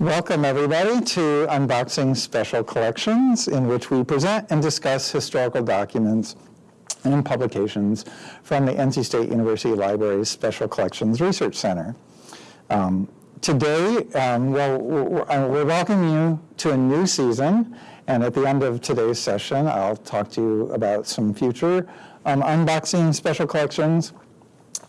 Welcome, everybody, to Unboxing Special Collections, in which we present and discuss historical documents and publications from the NC State University Library's Special Collections Research Center. Um, today, um, well, we're, welcoming you to a new season, and at the end of today's session, I'll talk to you about some future um, unboxing special collections.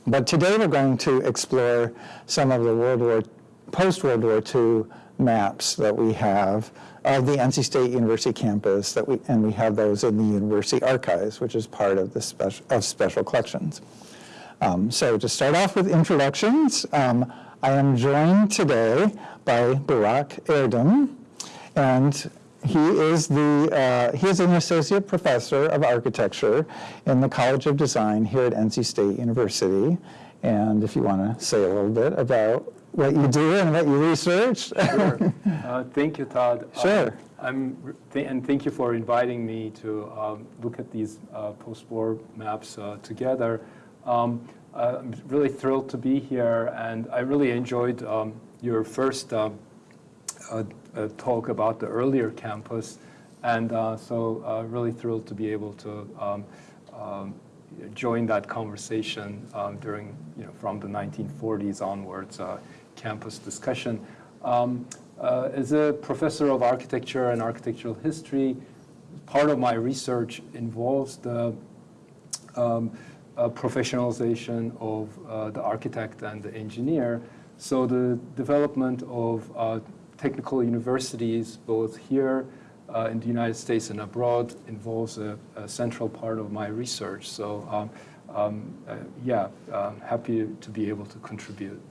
But today we're going to explore some of the World War, post-World War II maps that we have of the NC State University campus, that we, and we have those in the university archives, which is part of the special, of special collections. Um, so to start off with introductions, um, I am joined today by Burak Erdim, and he is the uh, he is an associate professor of architecture in the College of Design here at NC State University. And if you want to say a little bit about what you do and what you research. Sure. Uh, thank you, Todd. Sure. Um, I'm th and thank you for inviting me to um, look at these uh, post-war maps uh, together. Um, uh, I'm really thrilled to be here, and I really enjoyed um, your first um, uh, uh, talk about the earlier campus, and so really thrilled to be able to um, um, join that conversation during, you know, from the 1940s onwards campus discussion. Um, uh, as a professor of architecture and architectural history, part of my research involves the um, uh, professionalization of uh, the architect and the engineer. So the development of uh, technical universities, both here uh, in the United States and abroad, involves a, a central part of my research. So um, um, uh, yeah, happy to be able to contribute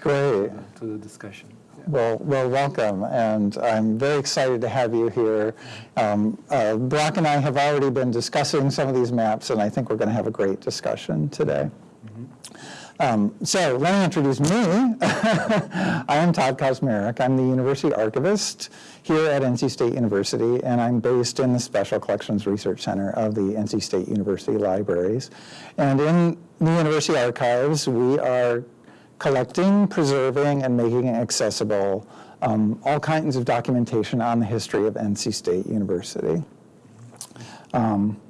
Great. to the discussion. Well, well, welcome, and I'm very excited to have you here. Um, uh, Brock and I have already been discussing some of these maps, and I think we're going to have a great discussion today. Um, so let me introduce me. I am Todd Kosmerick. I'm the University Archivist here at NC State University, and I'm based in the Special Collections Research Center of the NC State University Libraries. And in the University Archives, we are collecting, preserving, and making accessible um, all kinds of documentation on the history of NC State University. Um,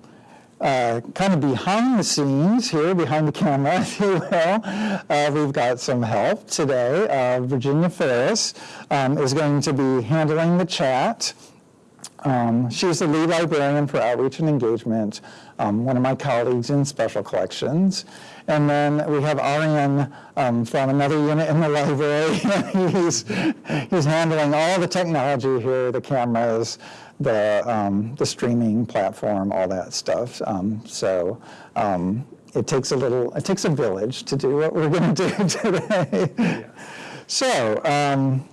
uh, kind of behind the scenes here, behind the camera, if you will, uh, we've got some help today. Uh, Virginia Ferris um, is going to be handling the chat. Um, she's the lead librarian for outreach and engagement, um, one of my colleagues in special collections. And then we have Arian um, from another unit in the library. he's, he's handling all the technology here, the cameras, the, um, the streaming platform, all that stuff. Um, so um, it takes a little, it takes a village to do what we're going to do today. Yeah. So um,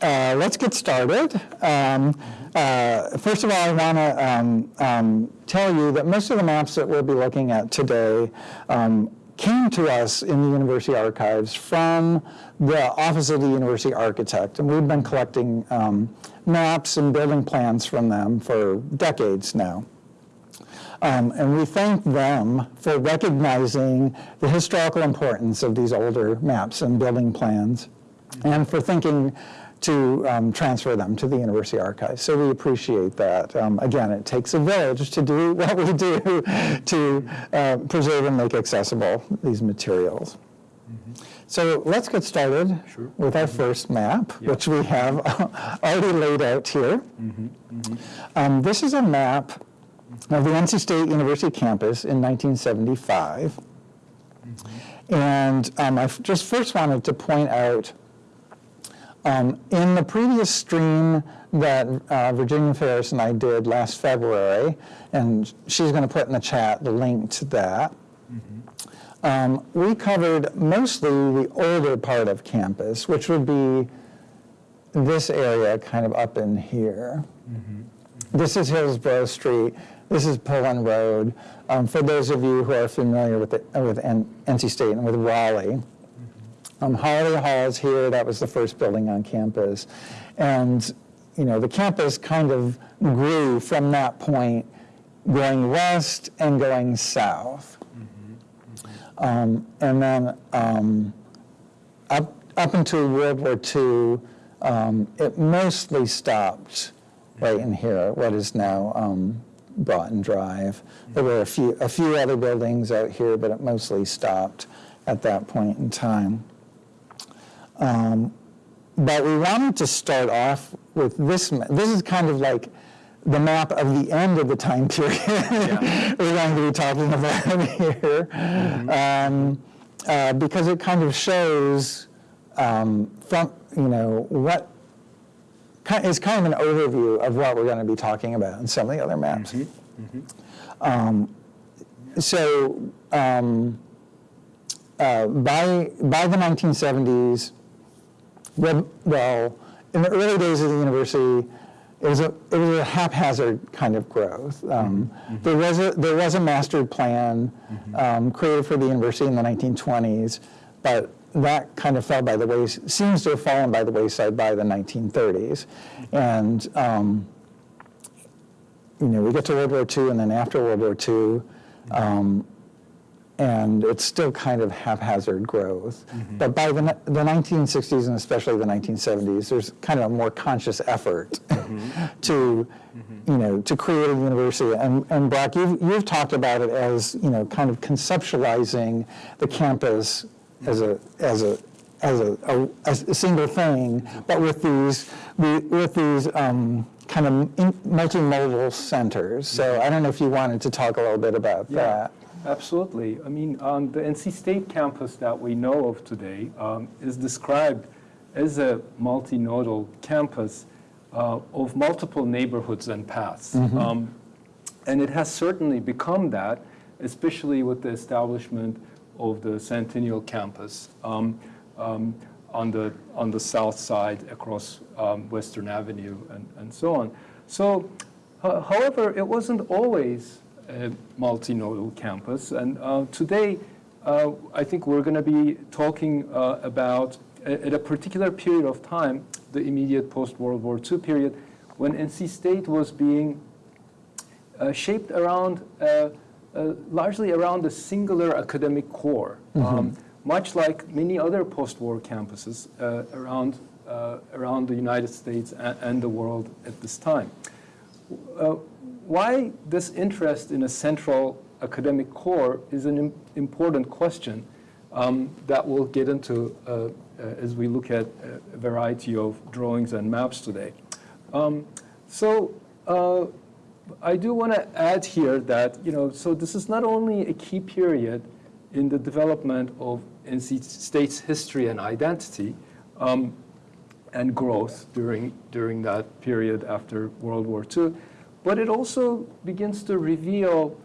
uh, let's get started. Um, uh, first of all, I want to um, um, tell you that most of the maps that we'll be looking at today um, came to us in the university archives from the Office of the University Architect, and we've been collecting um, maps and building plans from them for decades now. Um, and we thank them for recognizing the historical importance of these older maps and building plans, and for thinking to um, transfer them to the university archives. So we appreciate that. Um, again, it takes a village to do what we do to uh, preserve and make accessible these materials. Mm -hmm. So let's get started sure. with our mm -hmm. first map, which we have already laid out here. Mm -hmm. um, this is a map of the NC State University campus in 1975. Mm-hmm. And um, I just first wanted to point out um, in the previous stream that uh, Virginia Ferris and I did last February, and she's going to put in the chat the link to that, mm -hmm. um, we covered mostly the older part of campus, which would be this area kind of up in here. Mm -hmm. Mm -hmm. This is Hillsborough Street. This is Pullen Road. Um, for those of you who are familiar with, the, with NC State and with Raleigh, um, Holladay Hall is here. That was the first building on campus. And, you know, the campus kind of grew from that point going west and going south. Mm -hmm. um, and then um, up, up until World War II, um, it mostly stopped right in here, what is now um, Broughton Drive. There were a few, a few other buildings out here, but it mostly stopped at that point in time. Um, But we wanted to start off with this, this is kind of like the map of the end of the time period. We're going to be talking about here. Um, uh, Because it kind of shows um, from, you know, what is kind of an overview of what we're going to be talking about in some of the other maps. Um, So um, uh, by, by the 1970s, well, well, in the early days of the university, it was a, it was a haphazard kind of growth. Um, There was a, there was a master plan um, created for the university in the 1920s, but that kind of fell by the way, seems to have fallen by the wayside by the 1930s. And, um, you know, we get to World War II, and then after World War II, um, and it's still kind of haphazard growth. Mm-hmm. But by the, the 1960s and especially the 1970s, there's kind of a more conscious effort mm-hmm. to, mm-hmm. you know, to create a university. And, and Brock, you've, you've talked about it as, you know, kind of conceptualizing the campus as a, as a, as a, a, as a single thing, but with these, with these um, kind of multinodal centers. So I don't know if you wanted to talk a little bit about Yeah, that. Absolutely. I mean, um, the NC State campus that we know of today um, is described as a multinodal campus uh, of multiple neighborhoods and paths. Um, and it has certainly become that, especially with the establishment of the Centennial campus um, um, on, the, on the south side across um, Western Avenue and, and so on. So, ho- however, it wasn't always multinodal campus. And uh, today, uh, I think we're going to be talking uh, about, at a particular period of time, the immediate post-World War II period, when NC State was being uh, shaped around, uh, uh, largely around a singular academic core, um, much like many other post-war campuses uh, around, uh, around the United States and, and the world at this time. Uh, why this interest in a central academic core is an im- important question um, that we'll get into uh, uh, as we look at a variety of drawings and maps today. Um, so uh, I do want to add here that, you know, so this is not only a key period in the development of NC State's history and identity, um, and growth during, during that period after World War II. But it also begins to reveal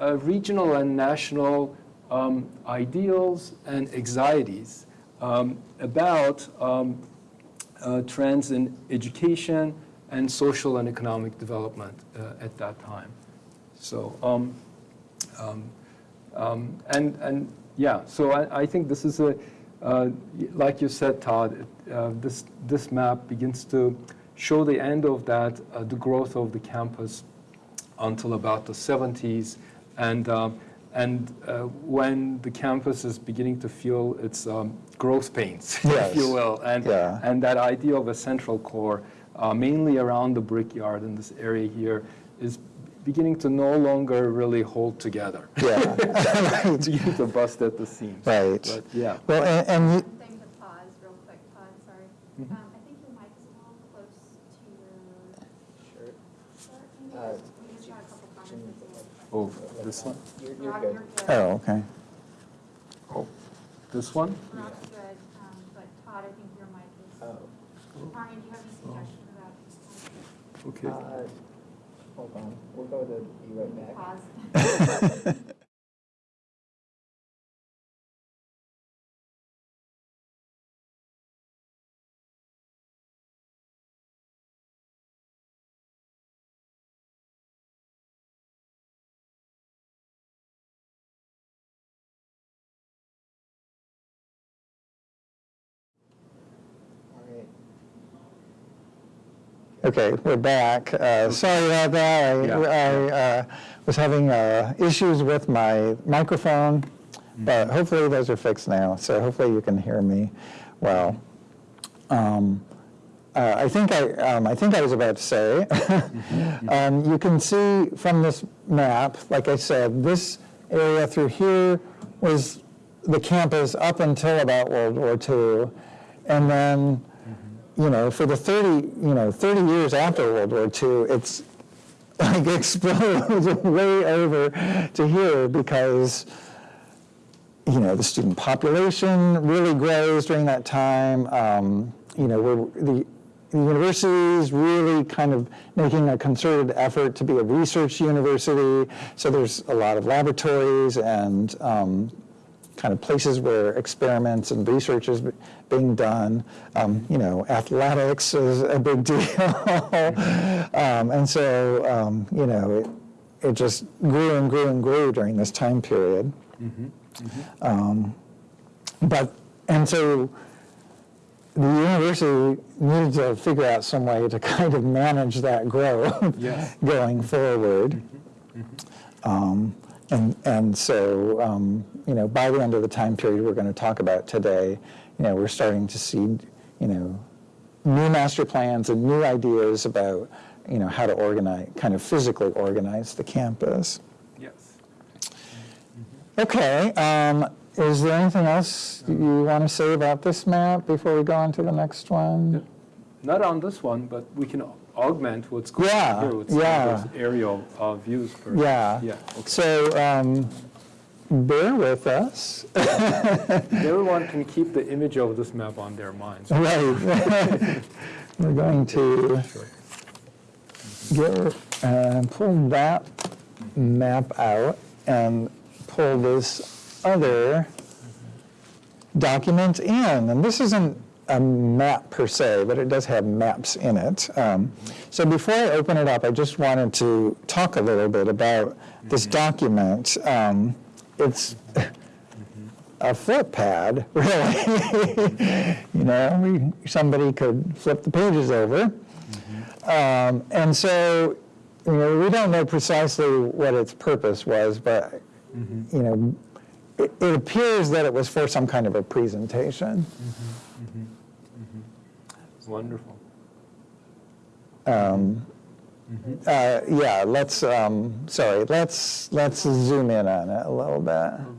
uh, regional and national um, ideals and anxieties um, about um, uh, trends in education and social and economic development uh, at that time. So, um, um, um, and, and yeah, so I, I think this is a, uh, like you said, Todd, uh, this, this map begins to show the end of that, uh, the growth of the campus until about the 70s. And, um, and uh, when the campus is beginning to feel its um, growth pains, Yes. if you will, and, Yeah. and that idea of a central core, uh, mainly around the brickyard in this area here, is beginning to no longer really hold together. Yeah, It's beginning to bust at the seams. right. But yeah. Well, and, and Oh, this one? You're, you're Rock, good. you're good. oh, okay. This one? Rock's good, um, but Todd, I think your mic is, Oh, Arnie, do you have any suggestion about Okay. uh, hold on, we'll go to be right back. pause? Okay, we're back. Uh, Sorry about that. I- Yeah, I uh, was having uh, issues with my microphone, but hopefully those are fixed now, so hopefully you can hear me well. Um, uh, I think I, um, I think I was about to say, um, you can see from this map, like I said, this area through here was the campus up until about World War II. And then, you know, for the 30, you know, 30 years after World War II, it's like explodes way over to here because you know, the student population really grows during that time. Um, you know, we're, the, the university is really kind of making a concerted effort to be a research university. So there's a lot of laboratories and um, kind of places where experiments and research is being done. Um, you know, athletics is a big deal. um, and so, um, you know, it, it just grew and grew and grew during this time period. Um, but, and so the university needed to figure out some way to kind of manage that growth Yes. going forward. Um, and, and so, um, you know, by the end of the time period we're going to talk about today, you know, we're starting to see, you know, new master plans and new ideas about, you know, how to organize, kind of physically organize the campus. Yes. Okay, um, is there anything else you want to say about this map before we go on to the next one? Not on this one, but we can augment what's going Yeah, on here with yeah. aerial uh, views. for- Yeah. Yeah, okay. So, um, bear with us. Everyone can keep the image of this map on their minds. Right. We're going to get, uh, pull that map out and pull this other document in. And this isn't a map per se, but it does have maps in it. Um, so before I open it up, I just wanted to talk a little bit about this document. Um, it's a flip pad, really. you know, we, somebody could flip the pages over. Um, and so, you know, we don't know precisely what its purpose was, but, you know, it, it appears that it was for some kind of a presentation. Wonderful. Um, uh, yeah, let's, um, sorry, let's, let's zoom in on it a little bit. A little bit,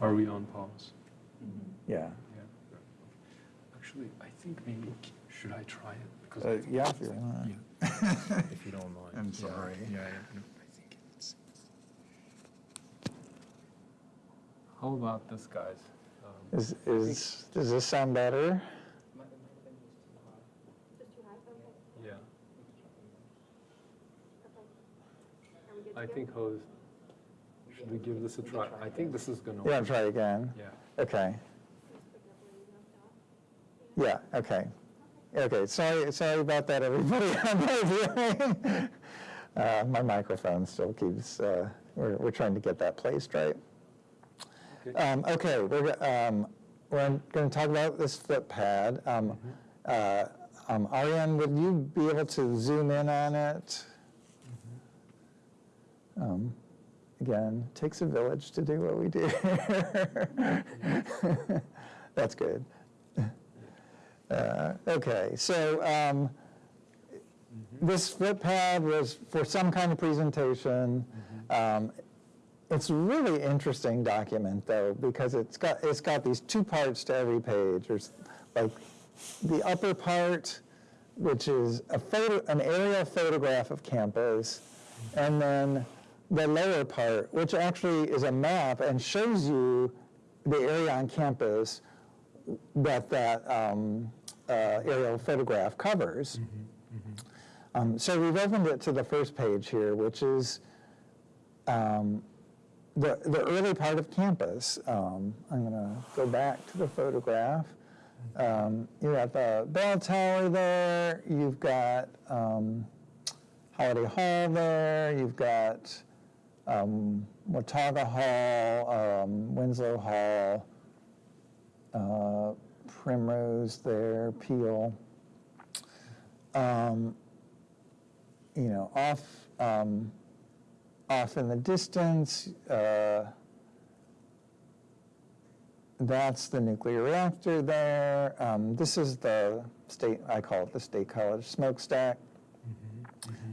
Are we on pause? Yeah. Yeah. Actually, I think maybe, should I try it? Because Uh, I think yeah, it's- if you want. yeah, If you don't mind. I'm Yeah, sorry. Yeah, yeah, no, I think it's. How about this, guys? Um, Is, is, does this sound better? Just too high? Okay. Yeah, Okay. Are we good to I go? think, Hose, should we give this a try? I think this is gonna. Yeah, work. try again. Yeah. Okay. Just pick up where you left off. Yeah, okay. Okay, sorry, sorry about that, everybody on the viewing. Uh, My microphone still keeps, uh, we're, we're trying to get that placed right. Okay. Um, Okay, we're, go- um, we're going to talk about this flip pad. Um, uh, um, Ariane, would you be able to zoom in on it? Um, Again, takes a village to do what we do. That's good. Uh, Okay, so um, this flip pad was for some kind of presentation. Um, It's a really interesting document, though, because it's got, it's got these two parts to every page. There's like the upper part, which is a photo, an aerial photograph of campus, and then the lower part, which actually is a map and shows you the area on campus that that um, uh, aerial photograph covers. Um, so we've opened it to the first page here, which is um, the, the early part of campus, um, I'm going to go back to the photograph. Um, you got the bell tower there, you've got um, Holladay Hall there, you've got um, Watauga Hall, um, Winslow Hall, uh, Primrose there, Peele. Um, you know, off, um, off in the distance, uh, that's the nuclear reactor there. Um, this is the state, I call it the State College smokestack.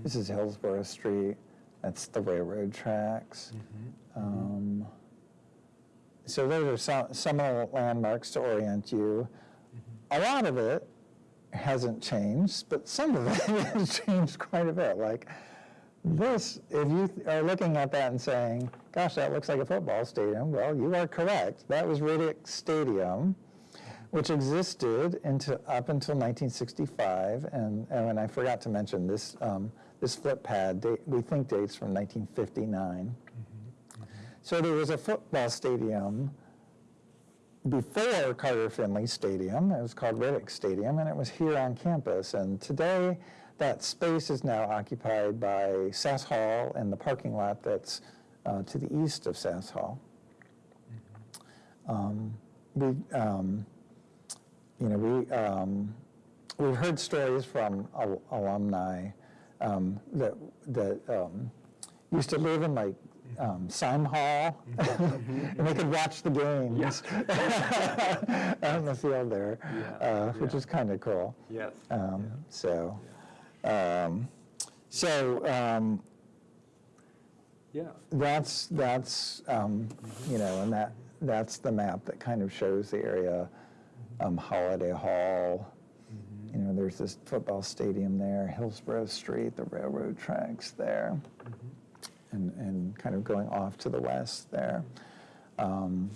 This is Hillsborough Street. That's the railroad tracks. Um, so those are some, some of the landmarks to orient you. A lot of it hasn't changed, but some of it has changed quite a bit. Like this, if you are looking at that and saying, gosh, that looks like a football stadium, well, you are correct. That was Riddick Stadium, which existed into, up until 1965. And, and I forgot to mention this, um, this flip pad, date, we think dates from 1959. So there was a football stadium before Carter Finley Stadium. It was called Riddick Stadium, and it was here on campus. And today, that space is now occupied by SAS Hall and the parking lot that's uh, to the east of SAS Hall. Um, we, um, you know, we um, we've heard stories from al- alumni um, that that um, used to live in like um, Syme Hall, and they could watch the games in the field there, Yeah, uh, which yeah. is kind of cool. Yes. Um, So, um, so um, Yeah. that's that's um, you know, and that that's the map that kind of shows the area. Um, Holladay Hall. You know, there's this football stadium there, Hillsborough Street, the railroad tracks there, and and kind of going off to the west there. Um,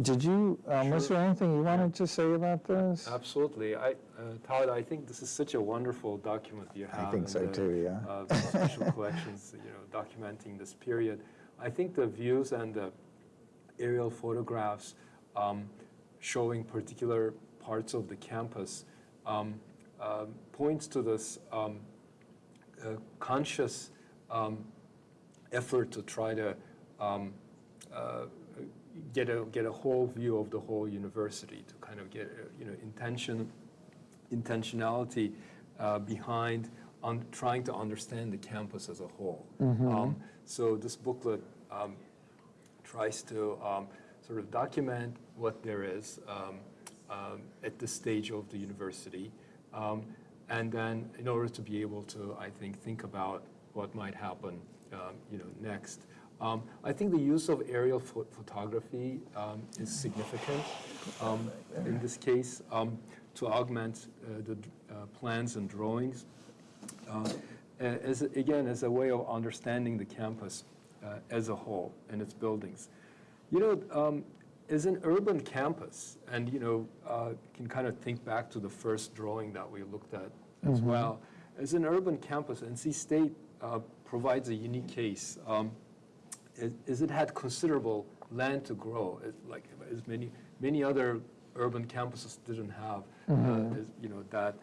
did you? Um, Was there anything you wanted to say about this? Absolutely. I, uh, Todd, I think this is such a wonderful document you have. I think in so the, too, yeah. Uh, the special collections, you know, documenting this period. I think the views and the aerial photographs um, showing particular parts of the campus um, um, points to this um, uh, conscious um, effort to try to um, uh, get a get a whole view of the whole university to kind of get uh, you know intention intentionality uh, behind on trying to understand the campus as a whole. Um, so this booklet um, tries to um, sort of document what there is um, um, at this stage of the university, um, and then in order to be able to, I think, think about what might happen, um, you know, next. Um, I think the use of aerial pho- photography um, is significant um, in this case to augment uh, the uh, plans and drawings uh, as, again, as a way of understanding the campus uh, as a whole and its buildings. You know, um, as an urban campus, and you know, uh, can kind of think back to the first drawing that we looked at as well. As an urban campus, NC State uh, provides a unique case. Um, is, is it had considerable land to grow, as, like as many many other urban campuses didn't have. Uh, as, you know that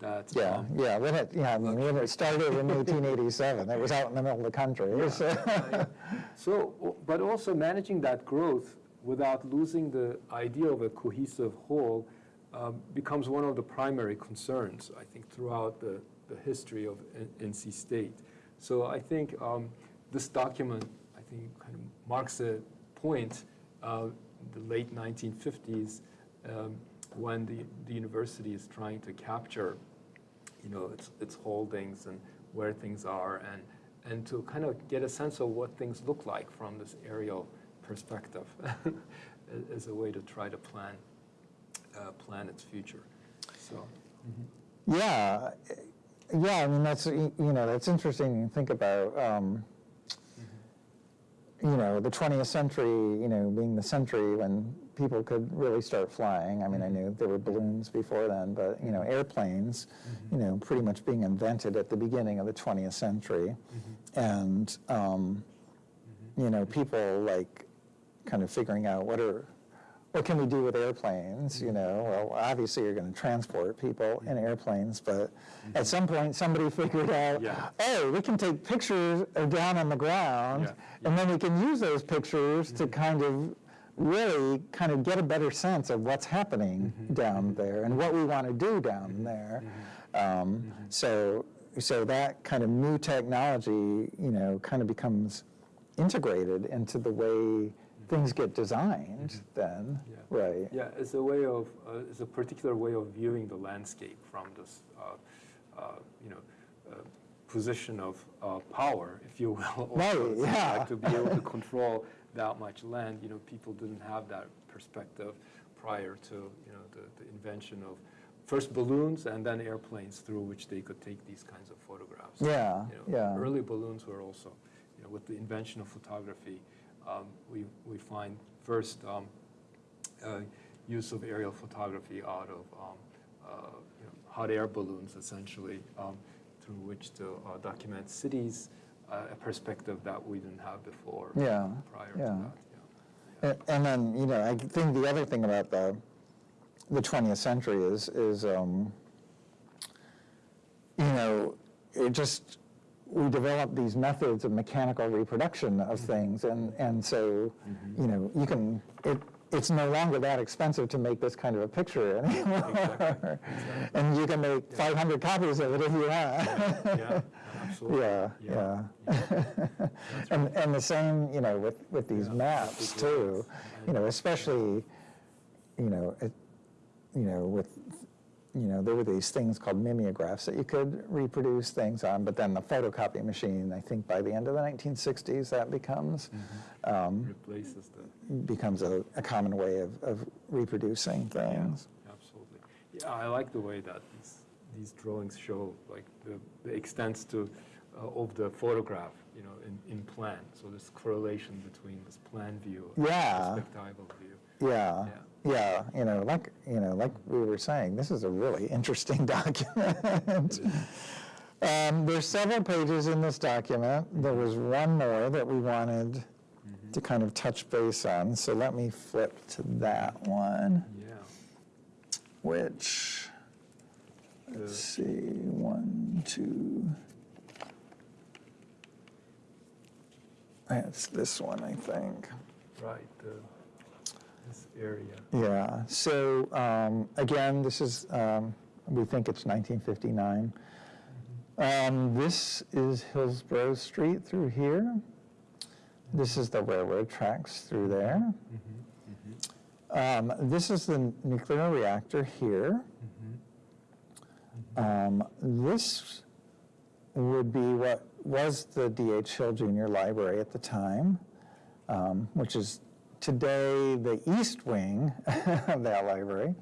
that Yeah, um, yeah, when it, yeah, I mean, when it started in 1887, it was out in the middle of the country. so- So, but also managing that growth without losing the idea of a cohesive whole um, becomes one of the primary concerns, I think, throughout the, the history of N- NC State. So I think um, this document, I think, kind of marks a point, uh, the late 1950s, um, when the, the university is trying to capture you know, its, its holdings and where things are, and, and to kind of get a sense of what things look like from this aerial perspective as a way to try to plan, uh, plan its future. So, mm-hmm. Yeah, yeah, I mean, that's, you know, that's interesting to think about, um, mm-hmm. you know, the 20th century, you know, being the century when people could really start flying. I mean, I mm-hmm. knew there were balloons before then, but, you know, airplanes, you know, pretty much being invented at the beginning of the 20th century. And, um, you know, people like kind of figuring out what are, what can we do with airplanes, you know? Well, obviously you're going to transport people in airplanes, but at some point somebody figured out, Yeah. oh, we can take pictures down on the ground, Yeah, and then we can use those pictures to kind of really kind of get a better sense of what's happening mm-hmm. down mm-hmm. there and what we want to do down mm-hmm. there. Um, So, so that kind of new technology, you know, kind of becomes integrated into the way things get designed then, Yeah. right? Yeah, it's a way of, uh, it's a particular way of viewing the landscape from this, uh, uh, you know, uh, position of uh, power, if you will. Right, yeah. like To be able to control that much land, you know, people didn't have that perspective prior to, you know, the, the invention of first balloons and then airplanes through which they could take these kinds of photographs. Yeah, You know, yeah. Early balloons were also, you know, with the invention of photography, um, we, we find first um, uh, use of aerial photography out of um, uh, you know, hot air balloons, essentially, um, through which to uh, document cities, uh, a perspective that we didn't have before. Yeah, Prior yeah. to that, yeah. A- And then, you know, I think the other thing about the, the 20th century is, is, um, you know, it just, we developed these methods of mechanical reproduction of things, and, and so, you know, you can, it, it's no longer that expensive to make this kind of a picture anymore. And you can make 500 copies of it if you want. Yeah, absolutely. Yeah, yeah. And, and the same, you know, with, with these Yeah, maps too, you know, especially, you know, it, you know, with, you know, there were these things called mimeographs that you could reproduce things on, but then the photocopy machine, I think by the end of the 1960s, that becomes, Mm-hmm. um, Replaces the, becomes a, a common way of, of reproducing things. absolutely. Yeah, I like the way that these, these drawings show like the, the extents to, uh, of the photograph, you know, in, in plan. So this correlation between this plan view and Yeah. perspectival view. Yeah, yeah, you know, like, you know, like we were saying, this is a really interesting document. Um, there's several pages in this document. There was one more that we wanted to kind of touch base on, so let me flip to that one, Yeah. which, let's see, one, two. That's this one, I think. Right, this area. Yeah, so um, again, this is, um, we think it's 1959. Um, This is Hillsborough Street through here. This is the railroad tracks through there. Um, This is the nuclear reactor here. Um, This would be what was the D.H. Hill Junior Library at the time, um, which is today the east wing of that library.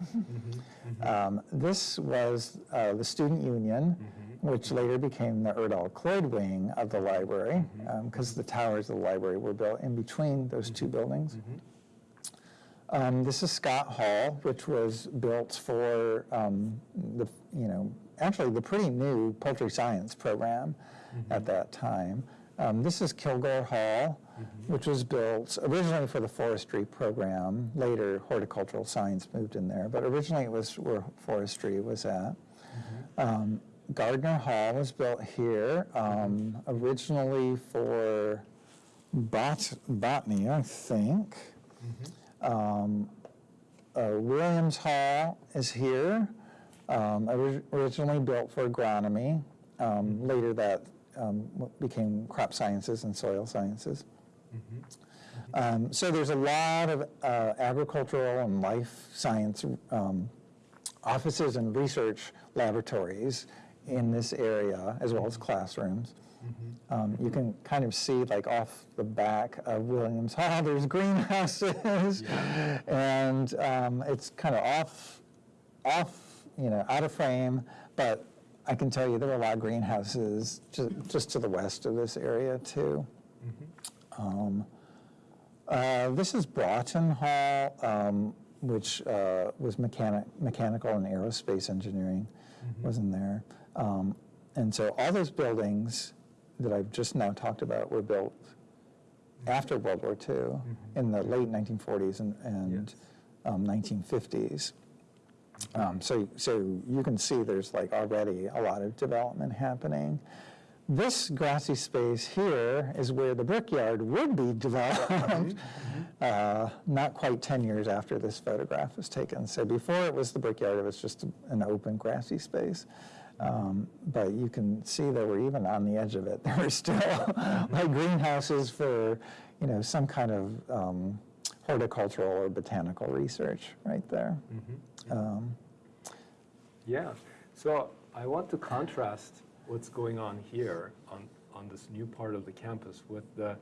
Um, This was uh, the Student Union, which later became the Erdahl-Cloyd wing of the library, because the towers of the library were built in between those two buildings. Um, This is Scott Hall, which was built for um, the, you know, actually the pretty new poultry science program at that time. Um, This is Kilgore Hall, which was built originally for the forestry program. Later horticultural science moved in there, but originally it was where forestry was at. Um, Gardner Hall was built here, um, originally for bot- botany, I think. Um, uh, Williams Hall is here, um, ori- originally built for agronomy. Um, Later that um, became crop sciences and soil sciences. Um, So there's a lot of uh, agricultural and life science um, offices and research laboratories in this area, as well as classrooms. Um, You can kind of see, like, off the back of Williams Hall, there's greenhouses. And um, it's kind of off, off, you know, out of frame, but I can tell you there were a lot of greenhouses ju- just to the west of this area, too. Um, uh, This is Broughton Hall, um, which uh, was mechanic, mechanical and aerospace engineering, was in there. Um, And so all those buildings that I've just now talked about were built after World War II, in the late 1940s and, and Yes. um, 1950s. Um, so, so you can see there's like already a lot of development happening. This grassy space here is where the brickyard would be developed, uh, not quite 10 years after this photograph was taken. So before it was the brickyard, it was just an open grassy space. Um, but you can see that we're even on the edge of it. There were still like greenhouses for, you know, some kind of um, horticultural or botanical research right there. Um, Yeah, so I want to contrast what's going on here on, on this new part of the campus with the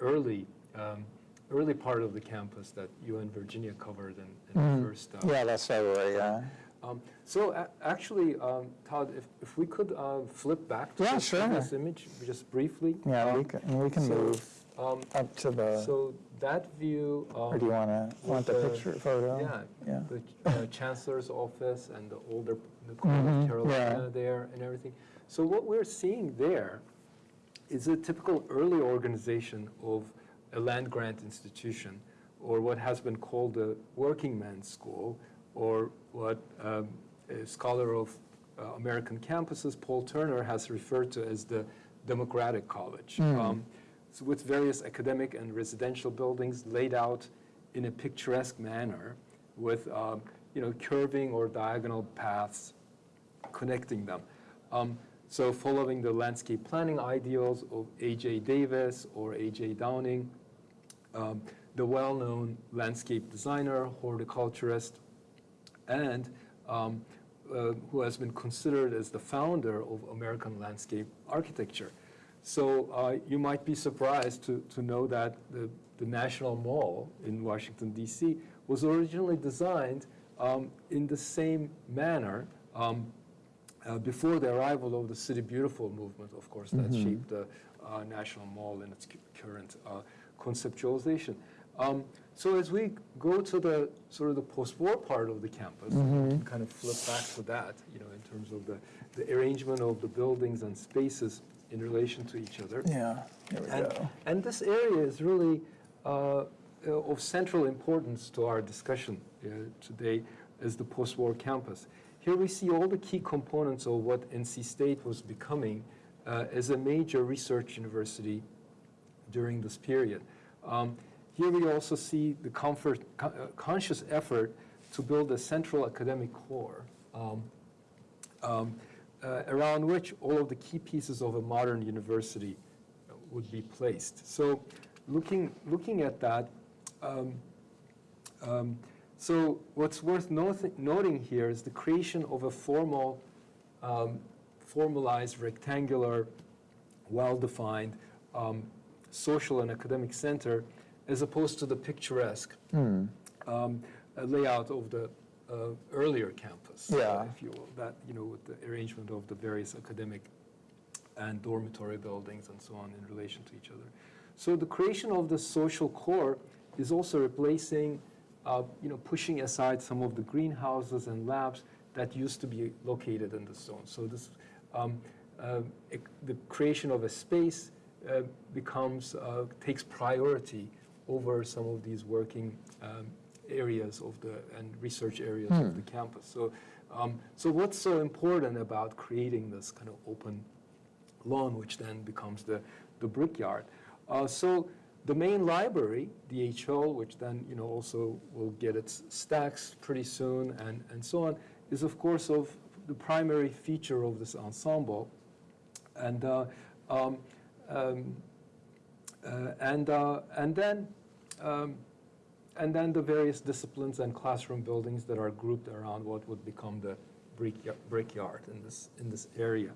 early, um, early part of the campus that you and Virginia covered in, in the first. uh, Mm-hmm. yeah, that's February, yeah. Um, So a- actually, um, Todd, if, if we could uh, flip back to Yeah, this, sure. this image just briefly. Yeah, we Um, can, we can so, move um, up to the, So that view. or do you want to, want the picture photo? Yeah, Yeah. the uh, chancellor's office and the older, the Mhm, of Carolina yeah. there and everything. So what we're seeing there is a typical early organization of a land grant institution, or what has been called a working man's school, or what um, a scholar of uh, American campuses, Paul Turner, has referred to as the Democratic College. Um, so with various academic and residential buildings laid out in a picturesque manner with um, you know, curving or diagonal paths connecting them. Um, so following the landscape planning ideals of A.J. Davis or A.J. Downing, um, the well-known landscape designer, horticulturist, and um, uh, who has been considered as the founder of American landscape architecture. So uh, you might be surprised to, to know that the, the National Mall in Washington, D.C. was originally designed um, in the same manner um, uh, before the arrival of the City Beautiful movement, of course, that shaped the uh, National Mall in its cu- current uh, conceptualization. Um, so as we go to the sort of the post-war part of the campus, and kind of flip back to that, you know, in terms of the, the arrangement of the buildings and spaces in relation to each other. Yeah, here we And, go. and this area is really uh, of central importance to our discussion uh, today as the post-war campus. Here we see all the key components of what NC State was becoming uh, as a major research university during this period. Um, here we also see the comfort, co- uh, conscious effort to build a central academic core um, um, uh, around which all of the key pieces of a modern university would be placed. So looking, looking at that, um, um, so what's worth noth- noting here is the creation of a formal, um, formalized, rectangular, well-defined um, social and academic center, as opposed to the picturesque um, uh, layout of the uh, earlier campus, uh, Yeah. if you will. That you know, with the arrangement of the various academic and dormitory buildings and so on in relation to each other. So the creation of the social core is also replacing, you know, pushing aside some of the greenhouses and labs that used to be located in the zone. So this, um, uh, the creation of a space uh, becomes, uh, takes priority over some of these working um, areas of the, and research areas of the campus. So, um, so what's so important about creating this kind of open lawn, which then becomes the, the brickyard. Uh, so the main library, DHL, which then you know also will get its stacks pretty soon, and, and so on, is of course of the primary feature of this ensemble, and uh, um, um, uh, and uh, and then. Um, and then the various disciplines and classroom buildings that are grouped around what would become the brickyard in this, in this area.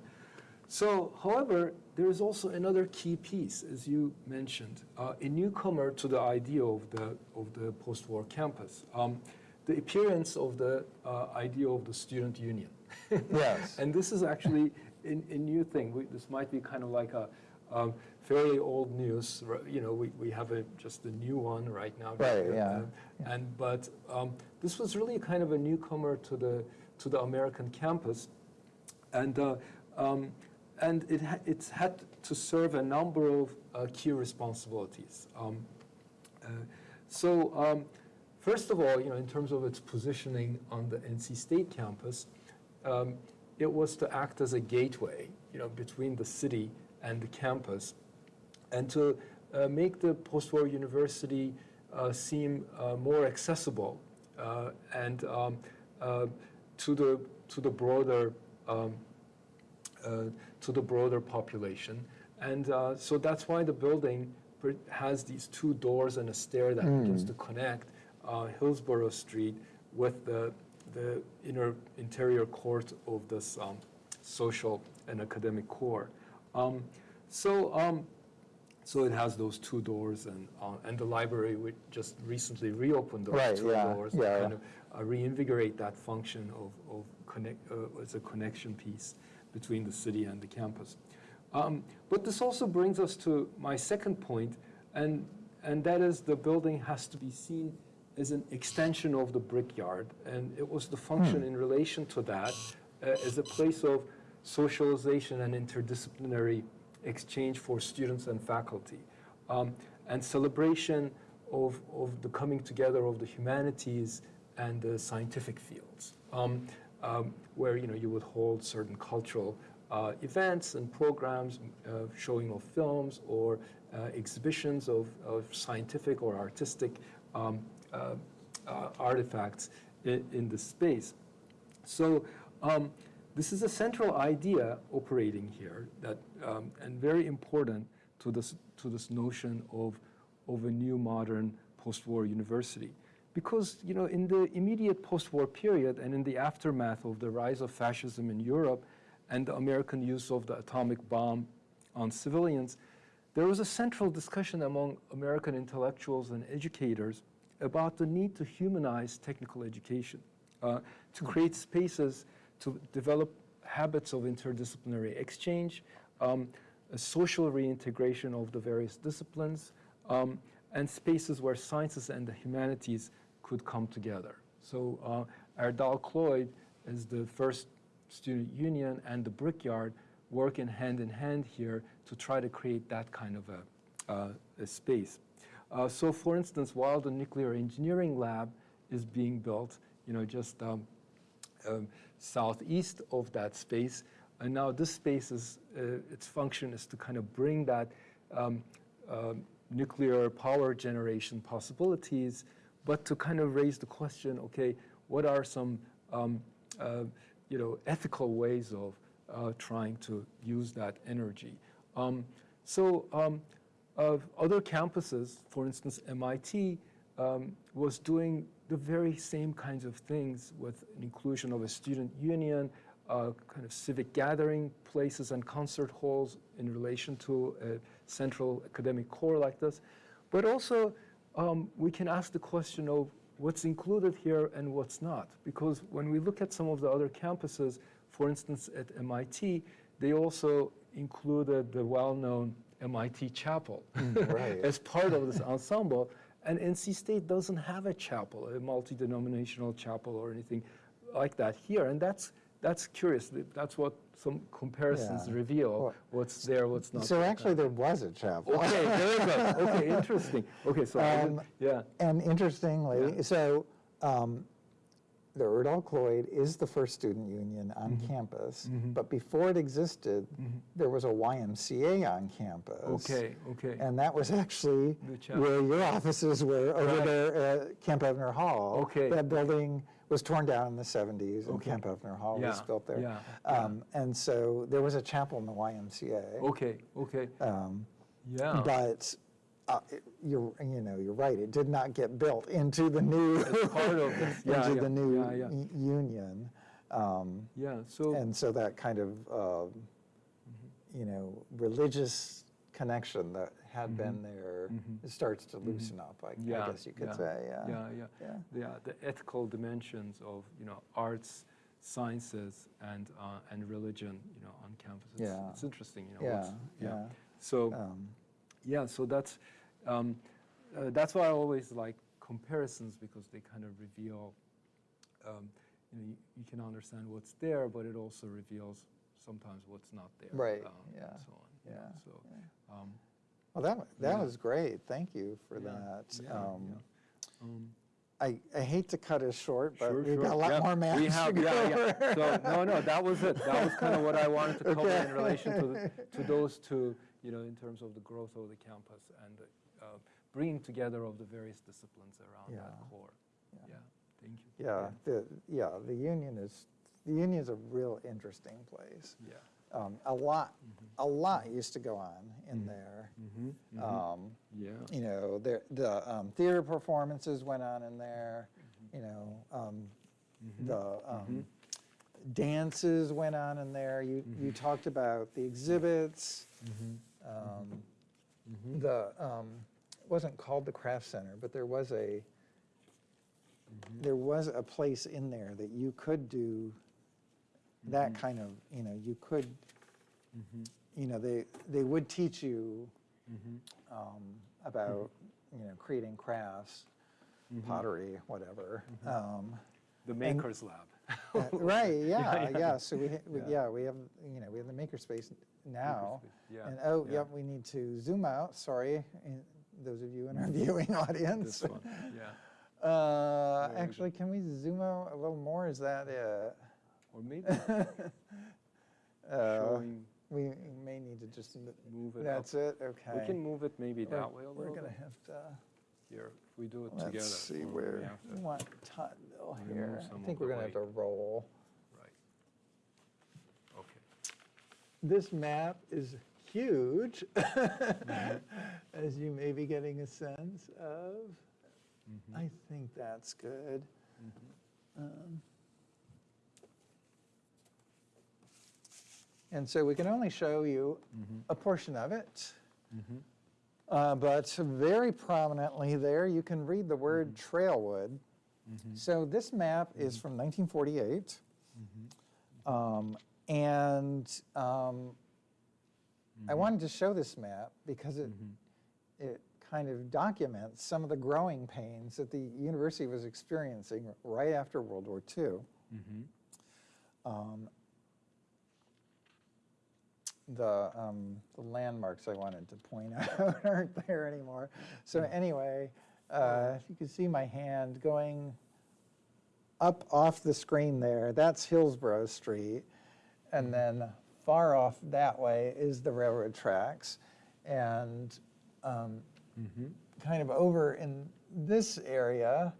So, however, there is also another key piece, as you mentioned, uh, a newcomer to the idea of the, of the post-war campus, um, the appearance of the uh, idea of the student union. Yes. and this is actually a, a new thing. We, this might be kind of like a um, fairly old news. You know, we, we have a, just a new one right now. Right, Uh, yeah. And but um, this was really kind of a newcomer to the to the American campus, and uh, um, and it ha- it's had to serve a number of uh, key responsibilities. Um, uh, so um, first of all, you know, in terms of its positioning on the NC State campus, um, it was to act as a gateway, you know, between the city and the campus, and to uh, make the post-war university uh, seem uh, more accessible uh, and um, to the to the broader um, uh, to the broader population. And uh, so that's why the building has these two doors and a stair that begins to connect uh, Hillsborough Street with the, the inner interior court of this um, social and academic core. Um, so, um, so it has those two doors, and uh, and the library we just recently reopened those Right, two yeah, doors, yeah, to kind yeah. of uh, reinvigorate that function of of connect uh, as a connection piece between the city and the campus. Um, but this also brings us to my second point, and and that is the building has to be seen as an extension of the brickyard, and it was the function in relation to that uh, as a place of socialization and interdisciplinary exchange for students and faculty, um, and celebration of, of the coming together of the humanities and the scientific fields, um, um, where you know you would hold certain cultural uh, events and programs, uh, showing of films or uh, exhibitions of, of scientific or artistic um, uh, uh, artifacts in, in the space. So um, this is a central idea operating here that, um, and very important to this, to this notion of, of a new modern post-war university. Because, you know, in the immediate post-war period and in the aftermath of the rise of fascism in Europe and the American use of the atomic bomb on civilians, there was a central discussion among American intellectuals and educators about the need to humanize technical education, uh, to create spaces to develop habits of interdisciplinary exchange, um, a social reintegration of the various disciplines, um, and spaces where sciences and the humanities could come together. So uh, Erdahl-Cloyd is the first student union and the Brickyard working hand in hand here to try to create that kind of a, uh, a space. Uh, so for instance, while the nuclear engineering lab is being built, you know, just um, um, southeast of that space, and now this space is, uh, its function is to kind of bring that um, uh, nuclear power generation possibilities, but to kind of raise the question, okay, what are some, um, uh, you know, ethical ways of uh, trying to use that energy? Um, so um, other campuses, for instance, MIT um, was doing the very same kinds of things with inclusion of a student union, uh, kind of civic gathering places and concert halls in relation to a central academic core like this. But also, um, we can ask the question of what's included here and what's not. Because when we look at some of the other campuses, for instance, at MIT, they also included the well-known MIT chapel right. as part of this ensemble. And NC State doesn't have a chapel, a multi-denominational chapel or anything like that here. And that's, that's curious. That's what some comparisons Yeah. reveal, Well, what's there, what's not So there. actually, there was a chapel. Okay, very good. Okay, interesting. Okay, so Um, yeah. And interestingly, Yeah. so um, the Erdahl-Cloyd is the first student union on Mm-hmm. campus, but before it existed, there was a YMCA on campus. Okay, okay. And that was actually where your offices were over Right. there at Kamphoefner Hall. Okay. That building was torn down in the 70s, and Okay. Kamphoefner Hall was built there. yeah, Um, And so there was a chapel in the YMCA. Okay, okay. Um, Yeah. but uh, it- you're, you know, you're right. It did not get built into the new part of. Yeah, into yeah, the new yeah, yeah. union, um, Yeah, so, and so that kind of, um, you know, religious connection that had been there it starts to loosen up. I, I Mm-hmm. guess you could yeah, say. Yeah. Yeah, yeah. Yeah. Yeah, the ethical dimensions of, you know, arts, sciences, and, uh, and religion, you know, on campus. It's, Yeah. it's interesting, you know. Yeah, yeah. So, Um, yeah, so that's, um, uh, that's why I always like comparisons because they kind of reveal, um, you know, you, you can understand what's there, but it also reveals sometimes what's not there. Right, um, yeah, And so on. you know, Yeah, So, um, Well, that, that Yeah. was great. Thank you for Yeah, that. yeah, Um, um, I, I hate to cut us short, but Sure, we've sure. got a lot more maps We to have, go yeah, yeah. So, no, no, that was it. That was kind of what I wanted to cover Okay. in relation to, the- to those two, you know, in terms of the growth of the campus and uh, bringing together of the various disciplines around that core. Yeah. Yeah, thank you. Yeah, the, yeah, the Union is, the Union's a real interesting place. Yeah. Um, A lot, Mm-hmm. a lot used to go on in there. Mm-hmm. Um, Yeah. You know, there, the um, theater performances went on in there, Mm-hmm. you know, um, the um, dances went on in there. You, Mm-hmm. you talked about the exhibits. Um, Mm-hmm. The, um, it wasn't called the craft center, but there was a, Mm-hmm. there was a place in there that you could do that Mm-hmm. kind of, you know, you could, you know, they, they would teach you Mm-hmm. um, about, you know, creating crafts, Mm-hmm. pottery, whatever. Um, The Makers Lab. uh, Right, yeah, yeah. yeah, so we, we- Yeah. yeah, we have, you know, we have the makerspace now. Makerspace, yeah, And, oh, yeah. yep, we need to zoom out, sorry, those of you in our viewing audience. This one, yeah. Uh, actually, can we zoom out a little more? Is that it? Or maybe Uh, showing, We may need to just, move it up. that's it, okay. We can move it maybe We're- that way a little. We're gonna bit. have to, Here, if we do it together. let's see where, we want remove here. I think we're gonna have to roll. Right. Okay. This map is huge, Mm-hmm. as you may be getting a sense of. Mm-hmm. I think that's good. Um, And so we can only show you Mm-hmm. a portion of it. Uh, But very prominently there, you can read the word Mm-hmm. Trailwood. So this map is from 1948. Mm-hmm. Um, And um, I wanted to show this map because it, it kind of documents some of the growing pains that the university was experiencing right after World War II. Um, The, um, the landmarks I wanted to point out aren't there anymore. So anyway, uh, if you can see my hand going up off the screen there, that's Hillsborough Street. And then far off that way is the railroad tracks. And um, kind of over in this area,